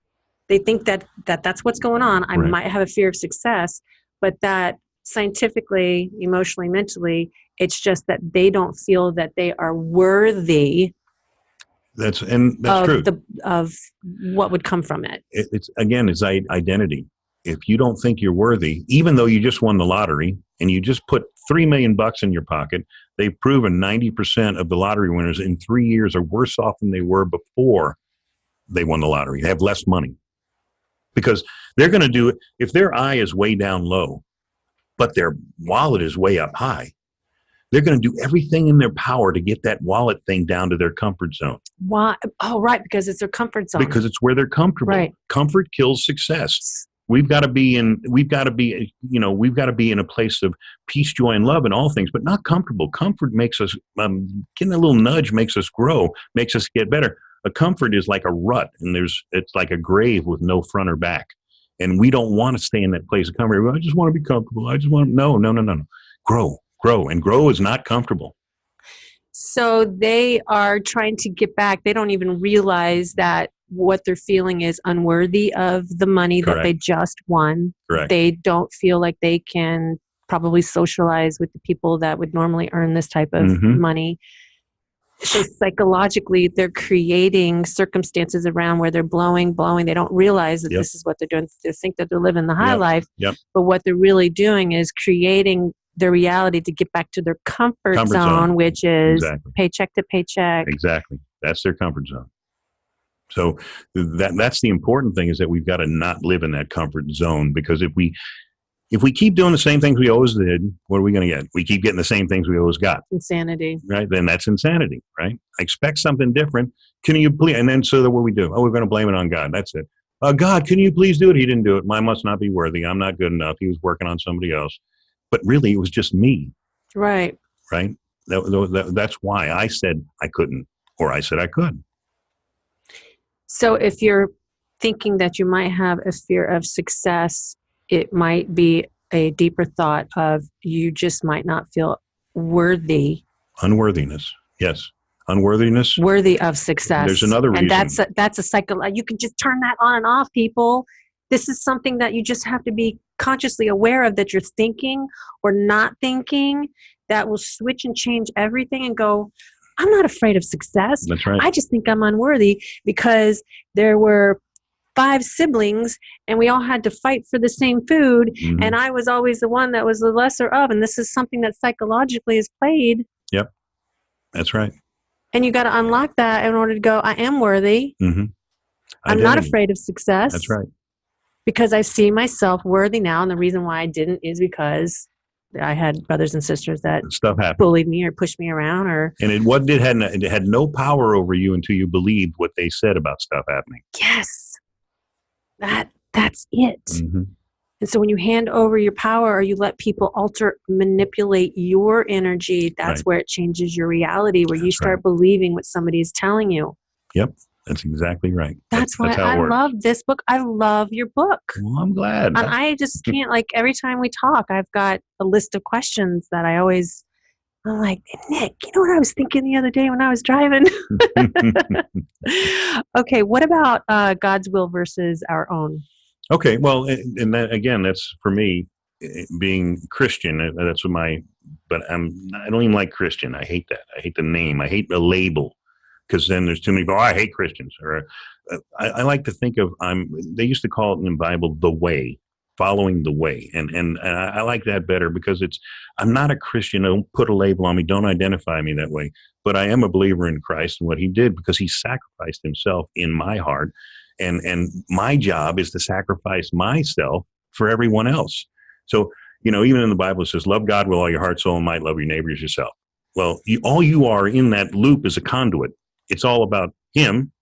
they think that, that that's what's going on i Right. might have a fear of success but that scientifically emotionally mentally it's just that they don't feel that they are worthy That's and that's of true. the of what would come from it it, it's again it's identity if you don't think you're worthy even though you just won the lottery and you just put three million bucks in your pocket they've proven 90% of the lottery winners in three years are worse off than they were before they won the lottery they have less money because they're going to do it if their eye is way down low but their wallet is way up high they're going to do everything in their power to get that wallet thing down to their comfort zone why oh right because it's their comfort zone because it's where they're comfortable. Right. Comfort kills success. We've got to be in. We've got to be. You know, we've got to be in a place of peace, joy, and love in all things, but not comfortable. Comfort makes us. Um, getting a little nudge makes us grow, makes us get better. A comfort is like a rut, and there's. It's like a grave with no front or back, and we don't want to stay in that place of comfort. I just want to be comfortable. I just want. to, No, no, no, no, no. Grow, grow, and grow is not comfortable. So they are trying to get back. They don't even realize that what they're feeling is unworthy of the money that they just won. Correct. They don't feel like they can probably socialize with the people that would normally earn this type of Mhm. money. So psychologically, they're creating circumstances around where they're blowing, blowing. They don't realize that Yep. this is what they're doing. They think that they're living the high Yep. life. Yep. But what they're really doing is creating their reality to get back to their comfort, Comfort zone, zone. which is Exactly. paycheck to paycheck. Exactly. That's their comfort zone. So that that's the important thing is that we've got to not live in that comfort zone because if we if we keep doing the same things we always did, what are we going to get? We keep getting the same things we always got, Insanity. right? Then that's insanity, right? I expect something different. Can you please? And then so that what we do? Oh, we're going to blame it on God. That's it. Uh, God, can you please do it? He didn't do it. I must not be worthy. I'm not good enough. He was working on somebody else. But really, it was just me, Right. right? That, that, that's why I said I couldn't, or I said I could. So if you're thinking that you might have a fear of success, it might be a deeper thought of you just might not feel worthy Unworthiness. Yes. Unworthiness. worthy of success. There's another reason. and that's a, that's a cycle. You can just turn that on and off, people. This is something that you just have to be consciously aware of that you're thinking or not thinking. That will switch and change everything and go. I'm not afraid of success. That's right. I just think I'm unworthy because there were five siblings and we all had to fight for the same food Mhm. and I was always the one that was the lesser of and this is something that psychologically is played Yep. That's right. and you got to unlock that in order to go I am worthy. hmm I'm not afraid of success. That's right. Because I see myself worthy now and the reason why I didn't is because I had brothers and sisters that Stuff happened, bullied me or pushed me around or and it what did had it had no power over you until you believed what they said about stuff happening. yes. That that's it. hmm And so when you hand over your power or you let people alter, manipulate your energy, that's Right. where it changes your reality, where you That's start believing what somebody is telling you. That's exactly right. That's, why how it I works. love this book. I love your book. Well, I'm glad. And I just can't, like, every time we talk, I've got a list of questions that I always, I'm like, Nick, you know what I was thinking the other day when I was driving? okay, what about uh, God's will versus our own? okay. Well, and and that again, that's for me eh, being Christian. eh, That's what my. But I'm. I don't even like Christian. I hate that. I hate the name. I hate the label because then there's too many people. Oh, I hate Christians. Or uh, I, I like to think of. I'm. They used to call it in the Bible the way, following the way, and and, and I, I like that better because it's. I'm not a Christian. Don't put a label on me. Don't identify me that way. But I am a believer in Christ and what He did because He sacrificed Himself in my heart, and and my job is to sacrifice myself for everyone else. So you know, even in the Bible, it says, "Love God with all your heart, soul, and might. Love your neighbor as yourself." Well, you, all you are in that loop is a conduit. It's all about Him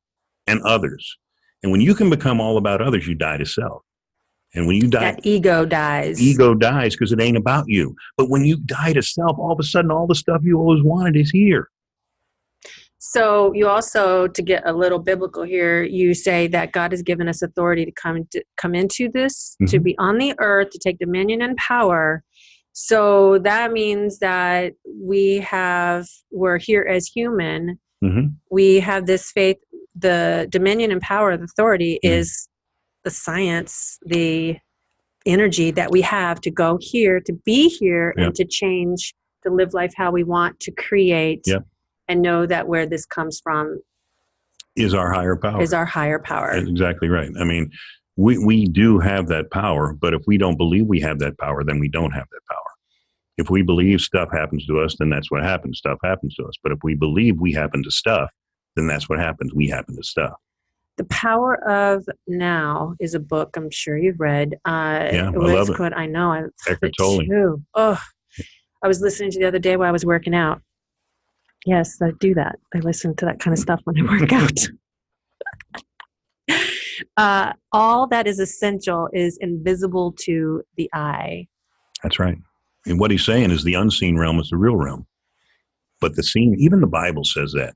and others. And when you can become all about others, you die to self. And when you die, That ego dies. ego dies because it ain't about you. But when you die to self, all of a sudden, all the stuff you always wanted is here. So you also, to get a little biblical here, you say that God has given us authority to come to come into this, to Mhm. be on the earth, to take dominion and power. So that means that we have we're here as human. Hmm We have this faith. The dominion and power and authority Mhm. is the science, the energy that we have to go here, to be here, Yep. and to change, to live life how we want, to create, Yep. and know that where this comes from Is our higher power. is our higher power. That's exactly right. I mean, we, we do have that power, but if we don't believe we have that power, then we don't have that power. If we believe stuff happens to us, then that's what happens. Stuff happens to us. But if we believe we happen to stuff, then that's what happens. We happen to stuff. The Power of Now is a book I'm sure you've read. Uh, Yeah, I love it. I know. I Eckhart Tolle. too. Oh, I was listening to the other day while I was working out. Yes, I do that. I listen to that kind of stuff when I work out. uh, all that is essential is invisible to the eye. That's right. And what he's saying is the unseen realm is the real realm. But the seen, even the Bible says that.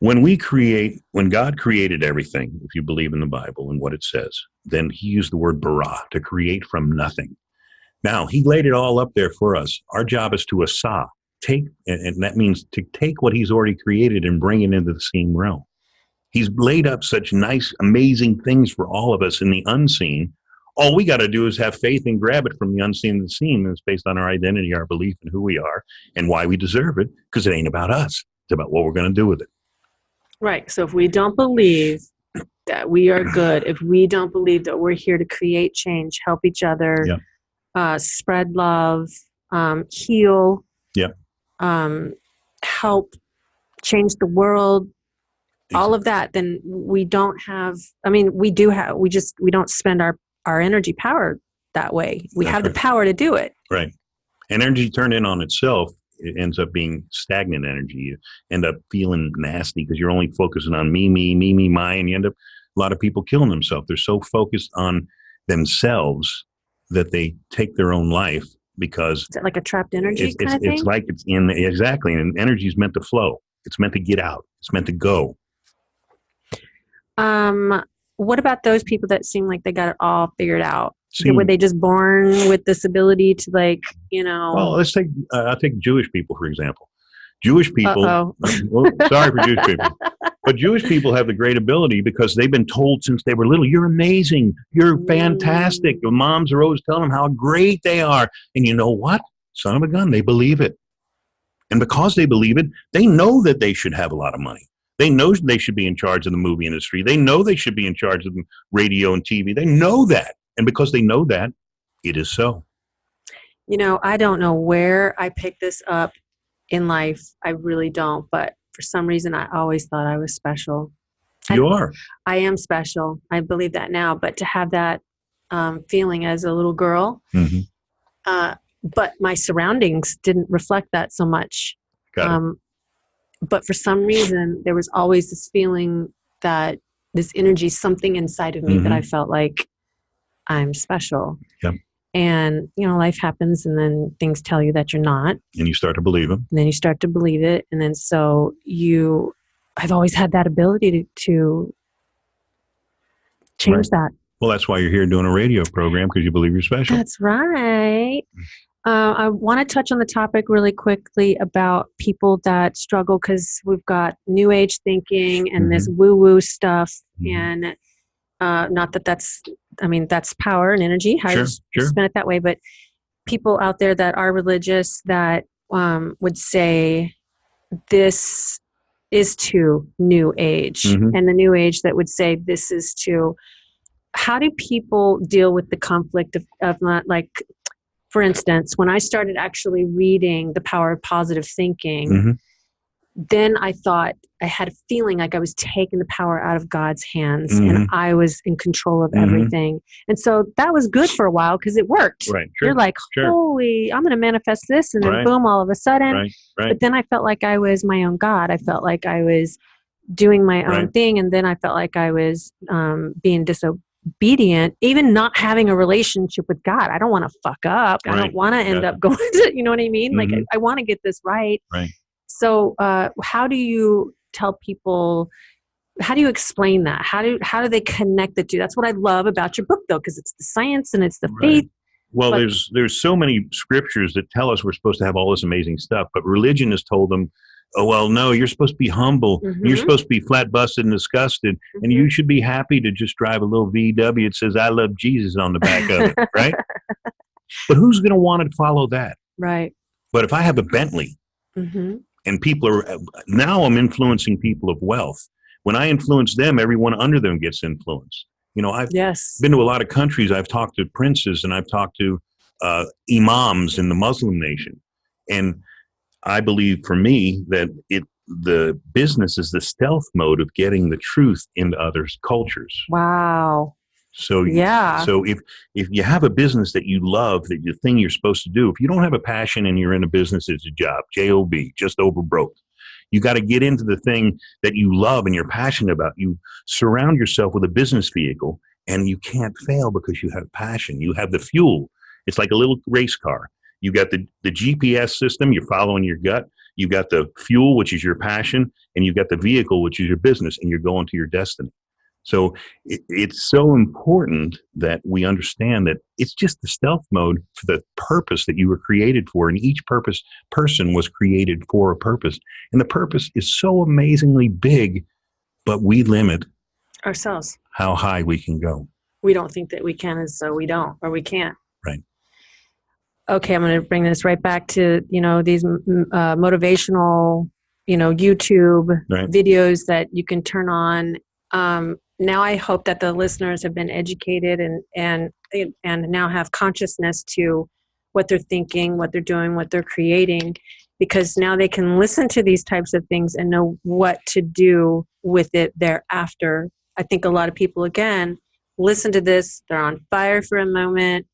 When we create, when God created everything, if you believe in the Bible and what it says, then he used the word bara, to create from nothing. Now, he laid it all up there for us. Our job is to asa, take, and, that means to take what he's already created and bring it into the same realm. He's laid up such nice, amazing things for all of us in the unseen. All we got to do is have faith and grab it from the unseen to the seen. And it's based on our identity, our belief in who we are and why we deserve it, because it ain't about us. It's about what we're going to do with it. Right. So if we don't believe that we are good, if we don't believe that we're here to create change, help each other, uh, spread love, um, heal, Yep. um, help change the world, all of that, then we don't have. I mean, we do have. We just we don't spend our our energy power that way. We That's have the power to do it. Right. And energy turned in on itself, it ends up being stagnant energy. You end up feeling nasty because you're only focusing on me, me, me, me, my, and you end up a lot of people killing themselves. They're so focused on themselves that they take their own life because Is that like a trapped energy it's, kind it's, of thing? it's like it's in exactly, and energy is meant to flow. It's meant to get out. It's meant to go. Um, what about those people that seem like they got it all figured out? See, Were they just born with this ability to like, you know? well, let's take uh, I'll take Jewish people for example. Jewish people. Well, sorry for Jewish people. But Jewish people have the great ability because they've been told since they were little, you're amazing, you're fantastic. Mm. Your moms are always telling them how great they are. And you know what? Son of a gun, they believe it. And because they believe it, they know that they should have a lot of money. They know they should be in charge of the movie industry. They know they should be in charge of radio and TV. They know that. And because they know that, it is so. You know, I don't know where I picked this up in life. I really don't. But for some reason, I always thought I was special. You are. I am special. I believe that now. But to have that um, feeling as a little girl, hmm uh, but my surroundings didn't reflect that so much. Got it. Um, but for some reason, there was always this feeling that this energy, something inside of me that Mhm. I felt like I'm special. Yep. And, you know, life happens and then things tell you that you're not. And you start to believe them. And then you start to believe it. And then so you, I've always had that ability to, to change that. Well, that's why you're here doing a radio program because you believe you're special. That's right. Uh, I want to touch on the topic really quickly about people that struggle because we've got new age thinking and this woo woo stuff. Mhm. And uh, not that that's, I mean, that's power and energy. How Sure, you sure. spin it that way. But people out there that are religious that um, would say this is too new age, Mhm. and the new age that would say this is too how do people deal with the conflict of, of not like for instance when i started actually reading the power of positive thinking Mhm. then i thought i had a feeling like i was taking the power out of god's hands and Mhm. i was in control of Mhm. everything and so that was good for a while because it worked Right. Sure. you're like sure. holy i'm going to manifest this and then Right. boom all of a sudden Right. Right. but then i felt like i was my own god i felt like i was doing my own thing and then i felt like i was um, being disobedient even not having a relationship with god i don't want to fuck up i don't want to end Gotcha. up going to you know what i mean like Mhm. i, I want to get this right Right. so uh, how do you tell people how do you explain that how do how do they connect the two that's what i love about your book though because it's the science and it's the Right. faith Well, But- there's there's so many scriptures that tell us we're supposed to have all this amazing stuff, but religion has told them, oh well, no, you're supposed to be humble. You're Mhm. supposed to be flat busted and disgusted, and you should be happy to just drive a little VW. It says "I love Jesus" on the back of it, right? But who's going to want to follow that? right But if I have a Bentley hmm and people are now I'm influencing people of wealth. When I influence them, everyone under them gets influenced. You know, I've yes been to a lot of countries. I've talked to princes and I've talked to uh, imams in the Muslim nation, and I believe for me that it the business is the stealth mode of getting the truth into others' cultures. wow So yeah so if if you have a business that you love, that the thing you're supposed to do, if you don't have a passion and you're in a business, it's a job, job, just over broke. You got to get into the thing that you love and you're passionate about. You surround yourself with a business vehicle, and you can't fail because you have passion. You have the fuel. It's like a little race car. You got the the GPS system. You're following your gut. You got the fuel, which is your passion, and you got the vehicle, which is your business, and you're going to your destiny. So it, it's so important that we understand that it's just the stealth mode for the purpose that you were created for, and each purpose person was created for a purpose, and the purpose is so amazingly big, but we limit Ourselves. how high we can go. We don't think that we can, and so we don't, or we can't. Okay, I'm going to bring this right back to you know these uh, motivational, you know, YouTube Right. videos that you can turn on. Um, now I hope that the listeners have been educated and and and now have consciousness to what they're thinking, what they're doing, what they're creating, because now they can listen to these types of things and know what to do with it thereafter. I think a lot of people again listen to this, they're on fire for a moment,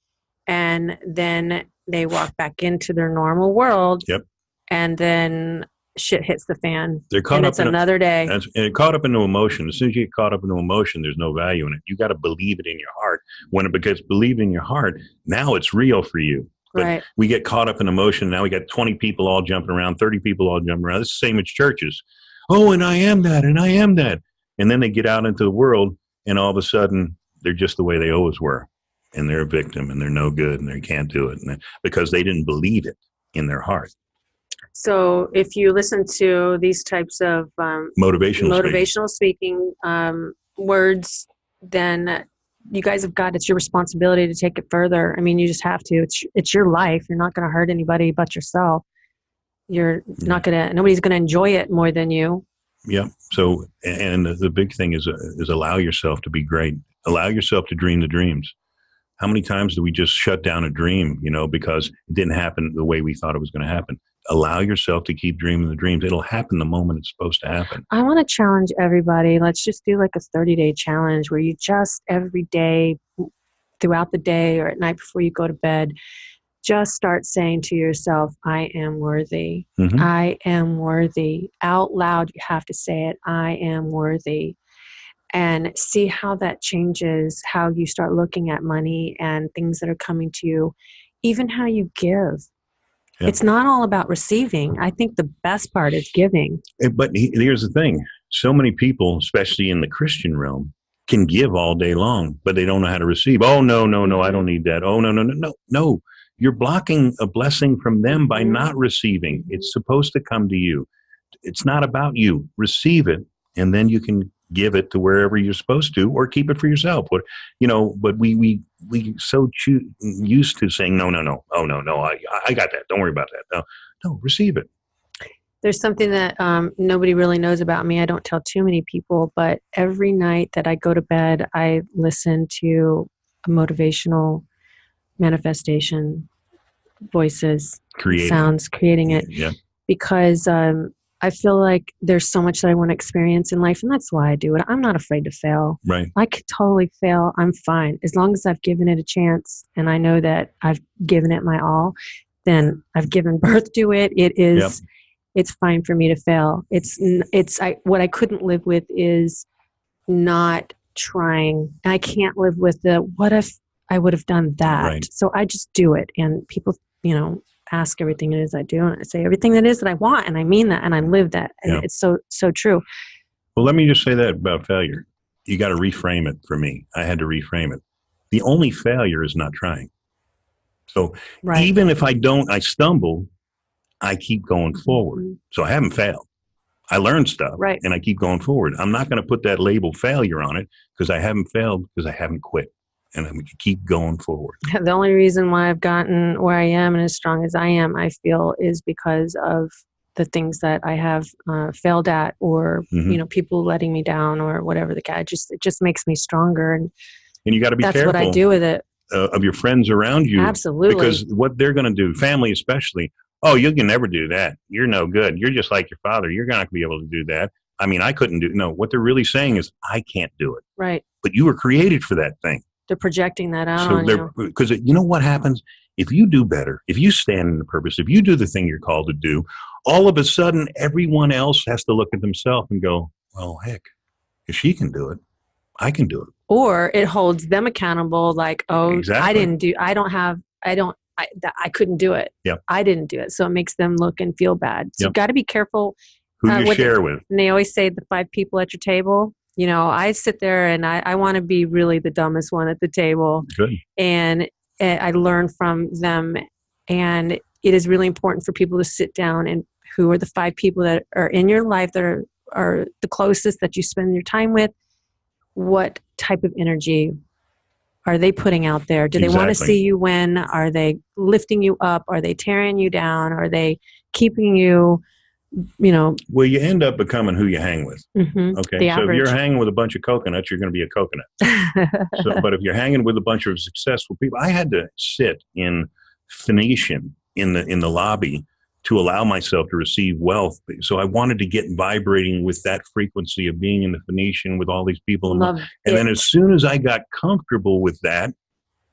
and then they walk back into their normal world. Yep. And then shit hits the fan, They're caught and up it's in a, another day. And it caught up into emotion. As soon as you get caught up into emotion, there's no value in it. You got to believe it in your heart. When it becomes believed in your heart, now it's real for you. but- right. We get caught up in emotion. Now we got 20 people all jumping around, 30 people all jumping around. It's the same as churches. Oh, and I am that, and I am that. And then they get out into the world, and all of a sudden, they're just the way they always were. And they're a victim, and they're no good, and they can't do it and because they didn't believe it in their heart. So if you listen to these types of um, Motivational. speaking. motivational speaking um, words, then you guys have got it's your responsibility to take it further. I mean, you just have to. It's it's your life. You're not going to hurt anybody but yourself. You're not going to. Nobody's going to enjoy it more than you. Yeah. So, and the big thing is uh, is allow yourself to be great. Allow yourself to dream the dreams. How many times do we just shut down a dream, you know, because it didn't happen the way we thought it was going to happen? Allow yourself to keep dreaming the dreams. It'll happen the moment it's supposed to happen. I want to challenge everybody. Let's just do like a 30 day challenge where you just every day, throughout the day or at night before you go to bed, just start saying to yourself, I am worthy. Mhm. I am worthy. Out loud, you have to say it I am worthy. And see how that changes how you start looking at money and things that are coming to you, even how you give. It's not all about receiving. I think the best part is giving. But here's the thing: so many people, especially in the Christian realm, can give all day long, but they don't know how to receive. Oh no, no, no! I don't need that. Oh no, no, no, no, no! You're blocking a blessing from them by not receiving. It's supposed to come to you. It's not about you. Receive it, and then you can give it to wherever you're supposed to, or keep it for yourself. What you know? But we we we so used to saying no, no, no. Oh no, no! I I got that. Don't worry about that. No, no. Receive it. There's something that um, nobody really knows about me. I don't tell too many people, but every night that I go to bed, I listen to a motivational manifestation, voices, Create. sounds, creating it, Yeah. because um, I feel like there's so much that I want to experience in life, and that's why I do it. I'm not afraid to fail. Right. I could totally fail. I'm fine. As long as I've given it a chance and I know that I've given it my all, then I've given birth to it. It is Yep. it's fine for me to fail. It's it's I what I couldn't live with is not trying. And I can't live with the what if I would have done that. Right. So I just do it and people, you know, ask everything it is I do and I say everything that is that I want and I mean that and I live that. And Yeah. it's so so true. Well, let me just say that about failure. You got to reframe it for me. I had to reframe it. The only failure is not trying. So Right. even if I don't, I stumble, I keep going forward. Mhm. So I haven't failed. I learned stuff Right. and I keep going forward. I'm not going to put that label failure on it because I haven't failed because I haven't quit. And I'm keep going forward. the only reason why I've gotten where I am and as strong as I am, I feel, is because of the things that I have uh, failed at, or Mhm. you know, people letting me down, or whatever the guy. Just it just makes me stronger, and And you got to be that's careful what I do with it. uh, of your friends around you Absolutely, because what they're going to do, family especially, oh, you can never do that. You're no good. You're just like your father. You're not going to be able to do that. I mean, I couldn't do. No, what they're really saying is, I can't do it. right? But you were created for that thing. They're projecting that out so on you. because you know what happens if you do better, if you stand in the purpose, if you do the thing you're called to do, all of a sudden everyone else has to look at themselves and go, well, heck, if she can do it, I can do it. Or it holds them accountable. Like, oh, I didn't do. I don't have. I don't. I, I couldn't do it. Yep. I didn't do it. So it makes them look and feel bad. So Yep. you've got to be careful Who Uh, you share with. And they always say the five people at your table. You know, I sit there and I, I want to be really the dumbest one at the table. Good. And eh, I learn from them. And it is really important for people to sit down and who are the five people that are in your life that are, are the closest that you spend your time with. What type of energy are they putting out there? Do they want to see you win? Are they lifting you up? Are they tearing you down? Are they keeping you, you know, Well, you end up becoming who you hang with. mhm, Okay. The so if you're hanging with a bunch of coconuts, you're going to be a coconut. So, but if you're hanging with a bunch of successful people, I had to sit in Phoenician in the in the lobby to allow myself to receive wealth. So I wanted to get vibrating with that frequency of being in the Phoenician with all these people. And, Love and it. then as soon as I got comfortable with that,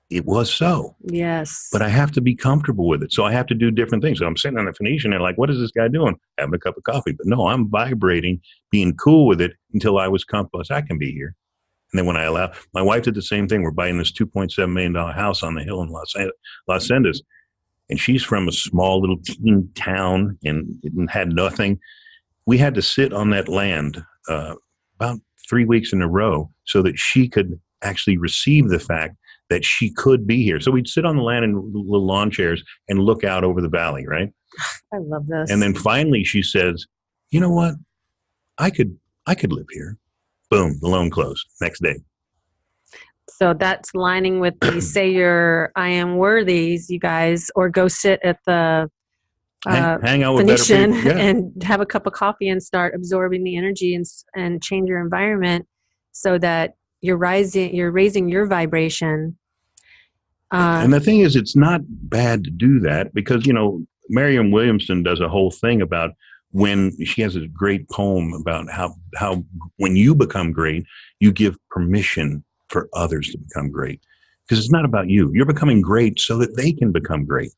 it was so. yes. But I have to be comfortable with it. So I have to do different things. So I'm sitting on a Phoenician and like, what is this guy doing? Having a cup of coffee. But no, I'm vibrating, being cool with it until I was comfortable. I can be here. And then when I allow, my wife did the same thing. We're buying this $2.7 million house on the hill in Los, Los Angeles. And she's from a small little teen town and had nothing. We had to sit on that land uh, about three weeks in a row so that she could actually receive the fact that she could be here. So we'd sit on the land in little lawn chairs and look out over the valley, right? I love this. And then finally she says, "You know what? I could I could live here." Boom, the loan closed. Next day. so that's lining with the say your I am worthies, you guys, or go sit at the uh, hang, hang out with Phoenician. Yeah. and have a cup of coffee and start absorbing the energy and and change your environment so that you're rising, you're raising your vibration. Uh, and the thing is, it's not bad to do that because, you know, Marianne Williamson does a whole thing about when she has a great poem about how, how when you become great, you give permission for others to become great. Because it's not about you. You're becoming great so that they can become great.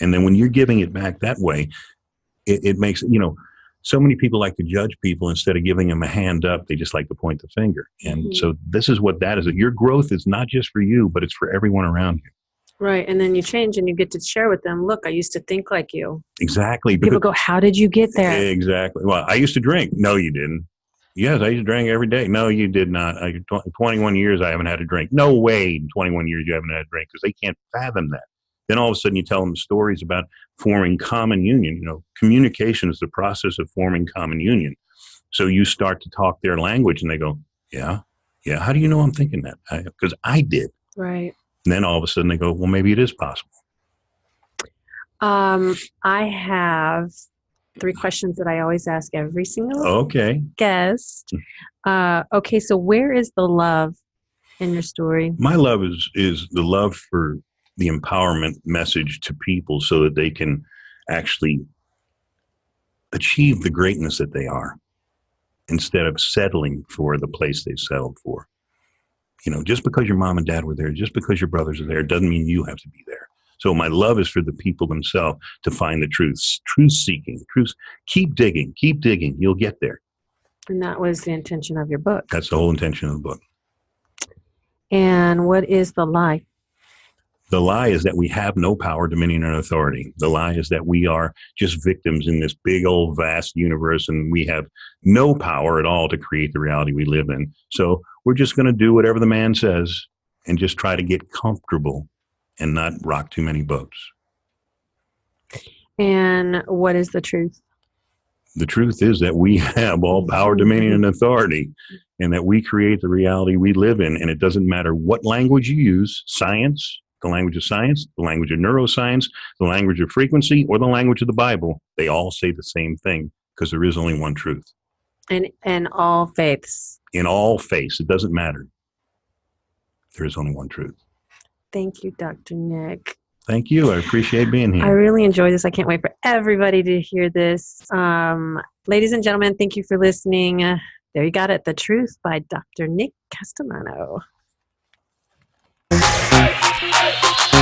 And then when you're giving it back that way, it, it makes, you know, so many people like to judge people instead of giving them a hand up. They just like to point the finger. And Mhm. so this is what that is. Your growth is not just for you, but it's for everyone around you. right. And then you change and you get to share with them, look, I used to think like you. Exactly. People go, how did you get there? Exactly. Well, I used to drink. No, you didn't. Yes, I used to drink every day. No, you did not. I, 21 years I haven't had a drink. No way in 21 years you haven't had a drink because they can't fathom that. Then all of a sudden you tell them stories about forming common union. You know, communication is the process of forming common union. So you start to talk their language and they go, yeah, yeah. How do you know I'm thinking that? Because I, did. Right. And then all of a sudden they go, well, maybe it is possible. Um, I have three questions that I always ask every single Okay. guest. Uh, okay, so where is the love in your story? my love is is the love for the empowerment message to people so that they can actually achieve the greatness that they are instead of settling for the place they settled for. You know just because your mom and dad were there just because your brothers are there doesn't mean you have to be there. So my love is for the people themselves to find the truth truth seeking truth keep digging keep digging. You'll get there. And that was the intention of your book. that's the whole intention of the book. And what is the lie? The lie is that we have no power, dominion, and authority. The lie is that we are just victims in this big old vast universe and we have no power at all to create the reality we live in. So we're just going to do whatever the man says and just try to get comfortable and not rock too many boats. And what is the truth? The truth is that we have all power, dominion, and authority, and that we create the reality we live in. And it doesn't matter what language you use science, the language of science, the language of neuroscience, the language of frequency, or the language of the Bible. They all say the same thing because there is only one truth. And in all faiths. In all faiths, it doesn't matter. There is only one truth. Thank you, Dr. Nick. Thank you. I appreciate being here. I really enjoy this. I can't wait for everybody to hear this. Um, ladies and gentlemen, thank you for listening. Uh, there you got it. The Truth by Dr. Nick Castellano.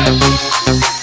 We'll be right back.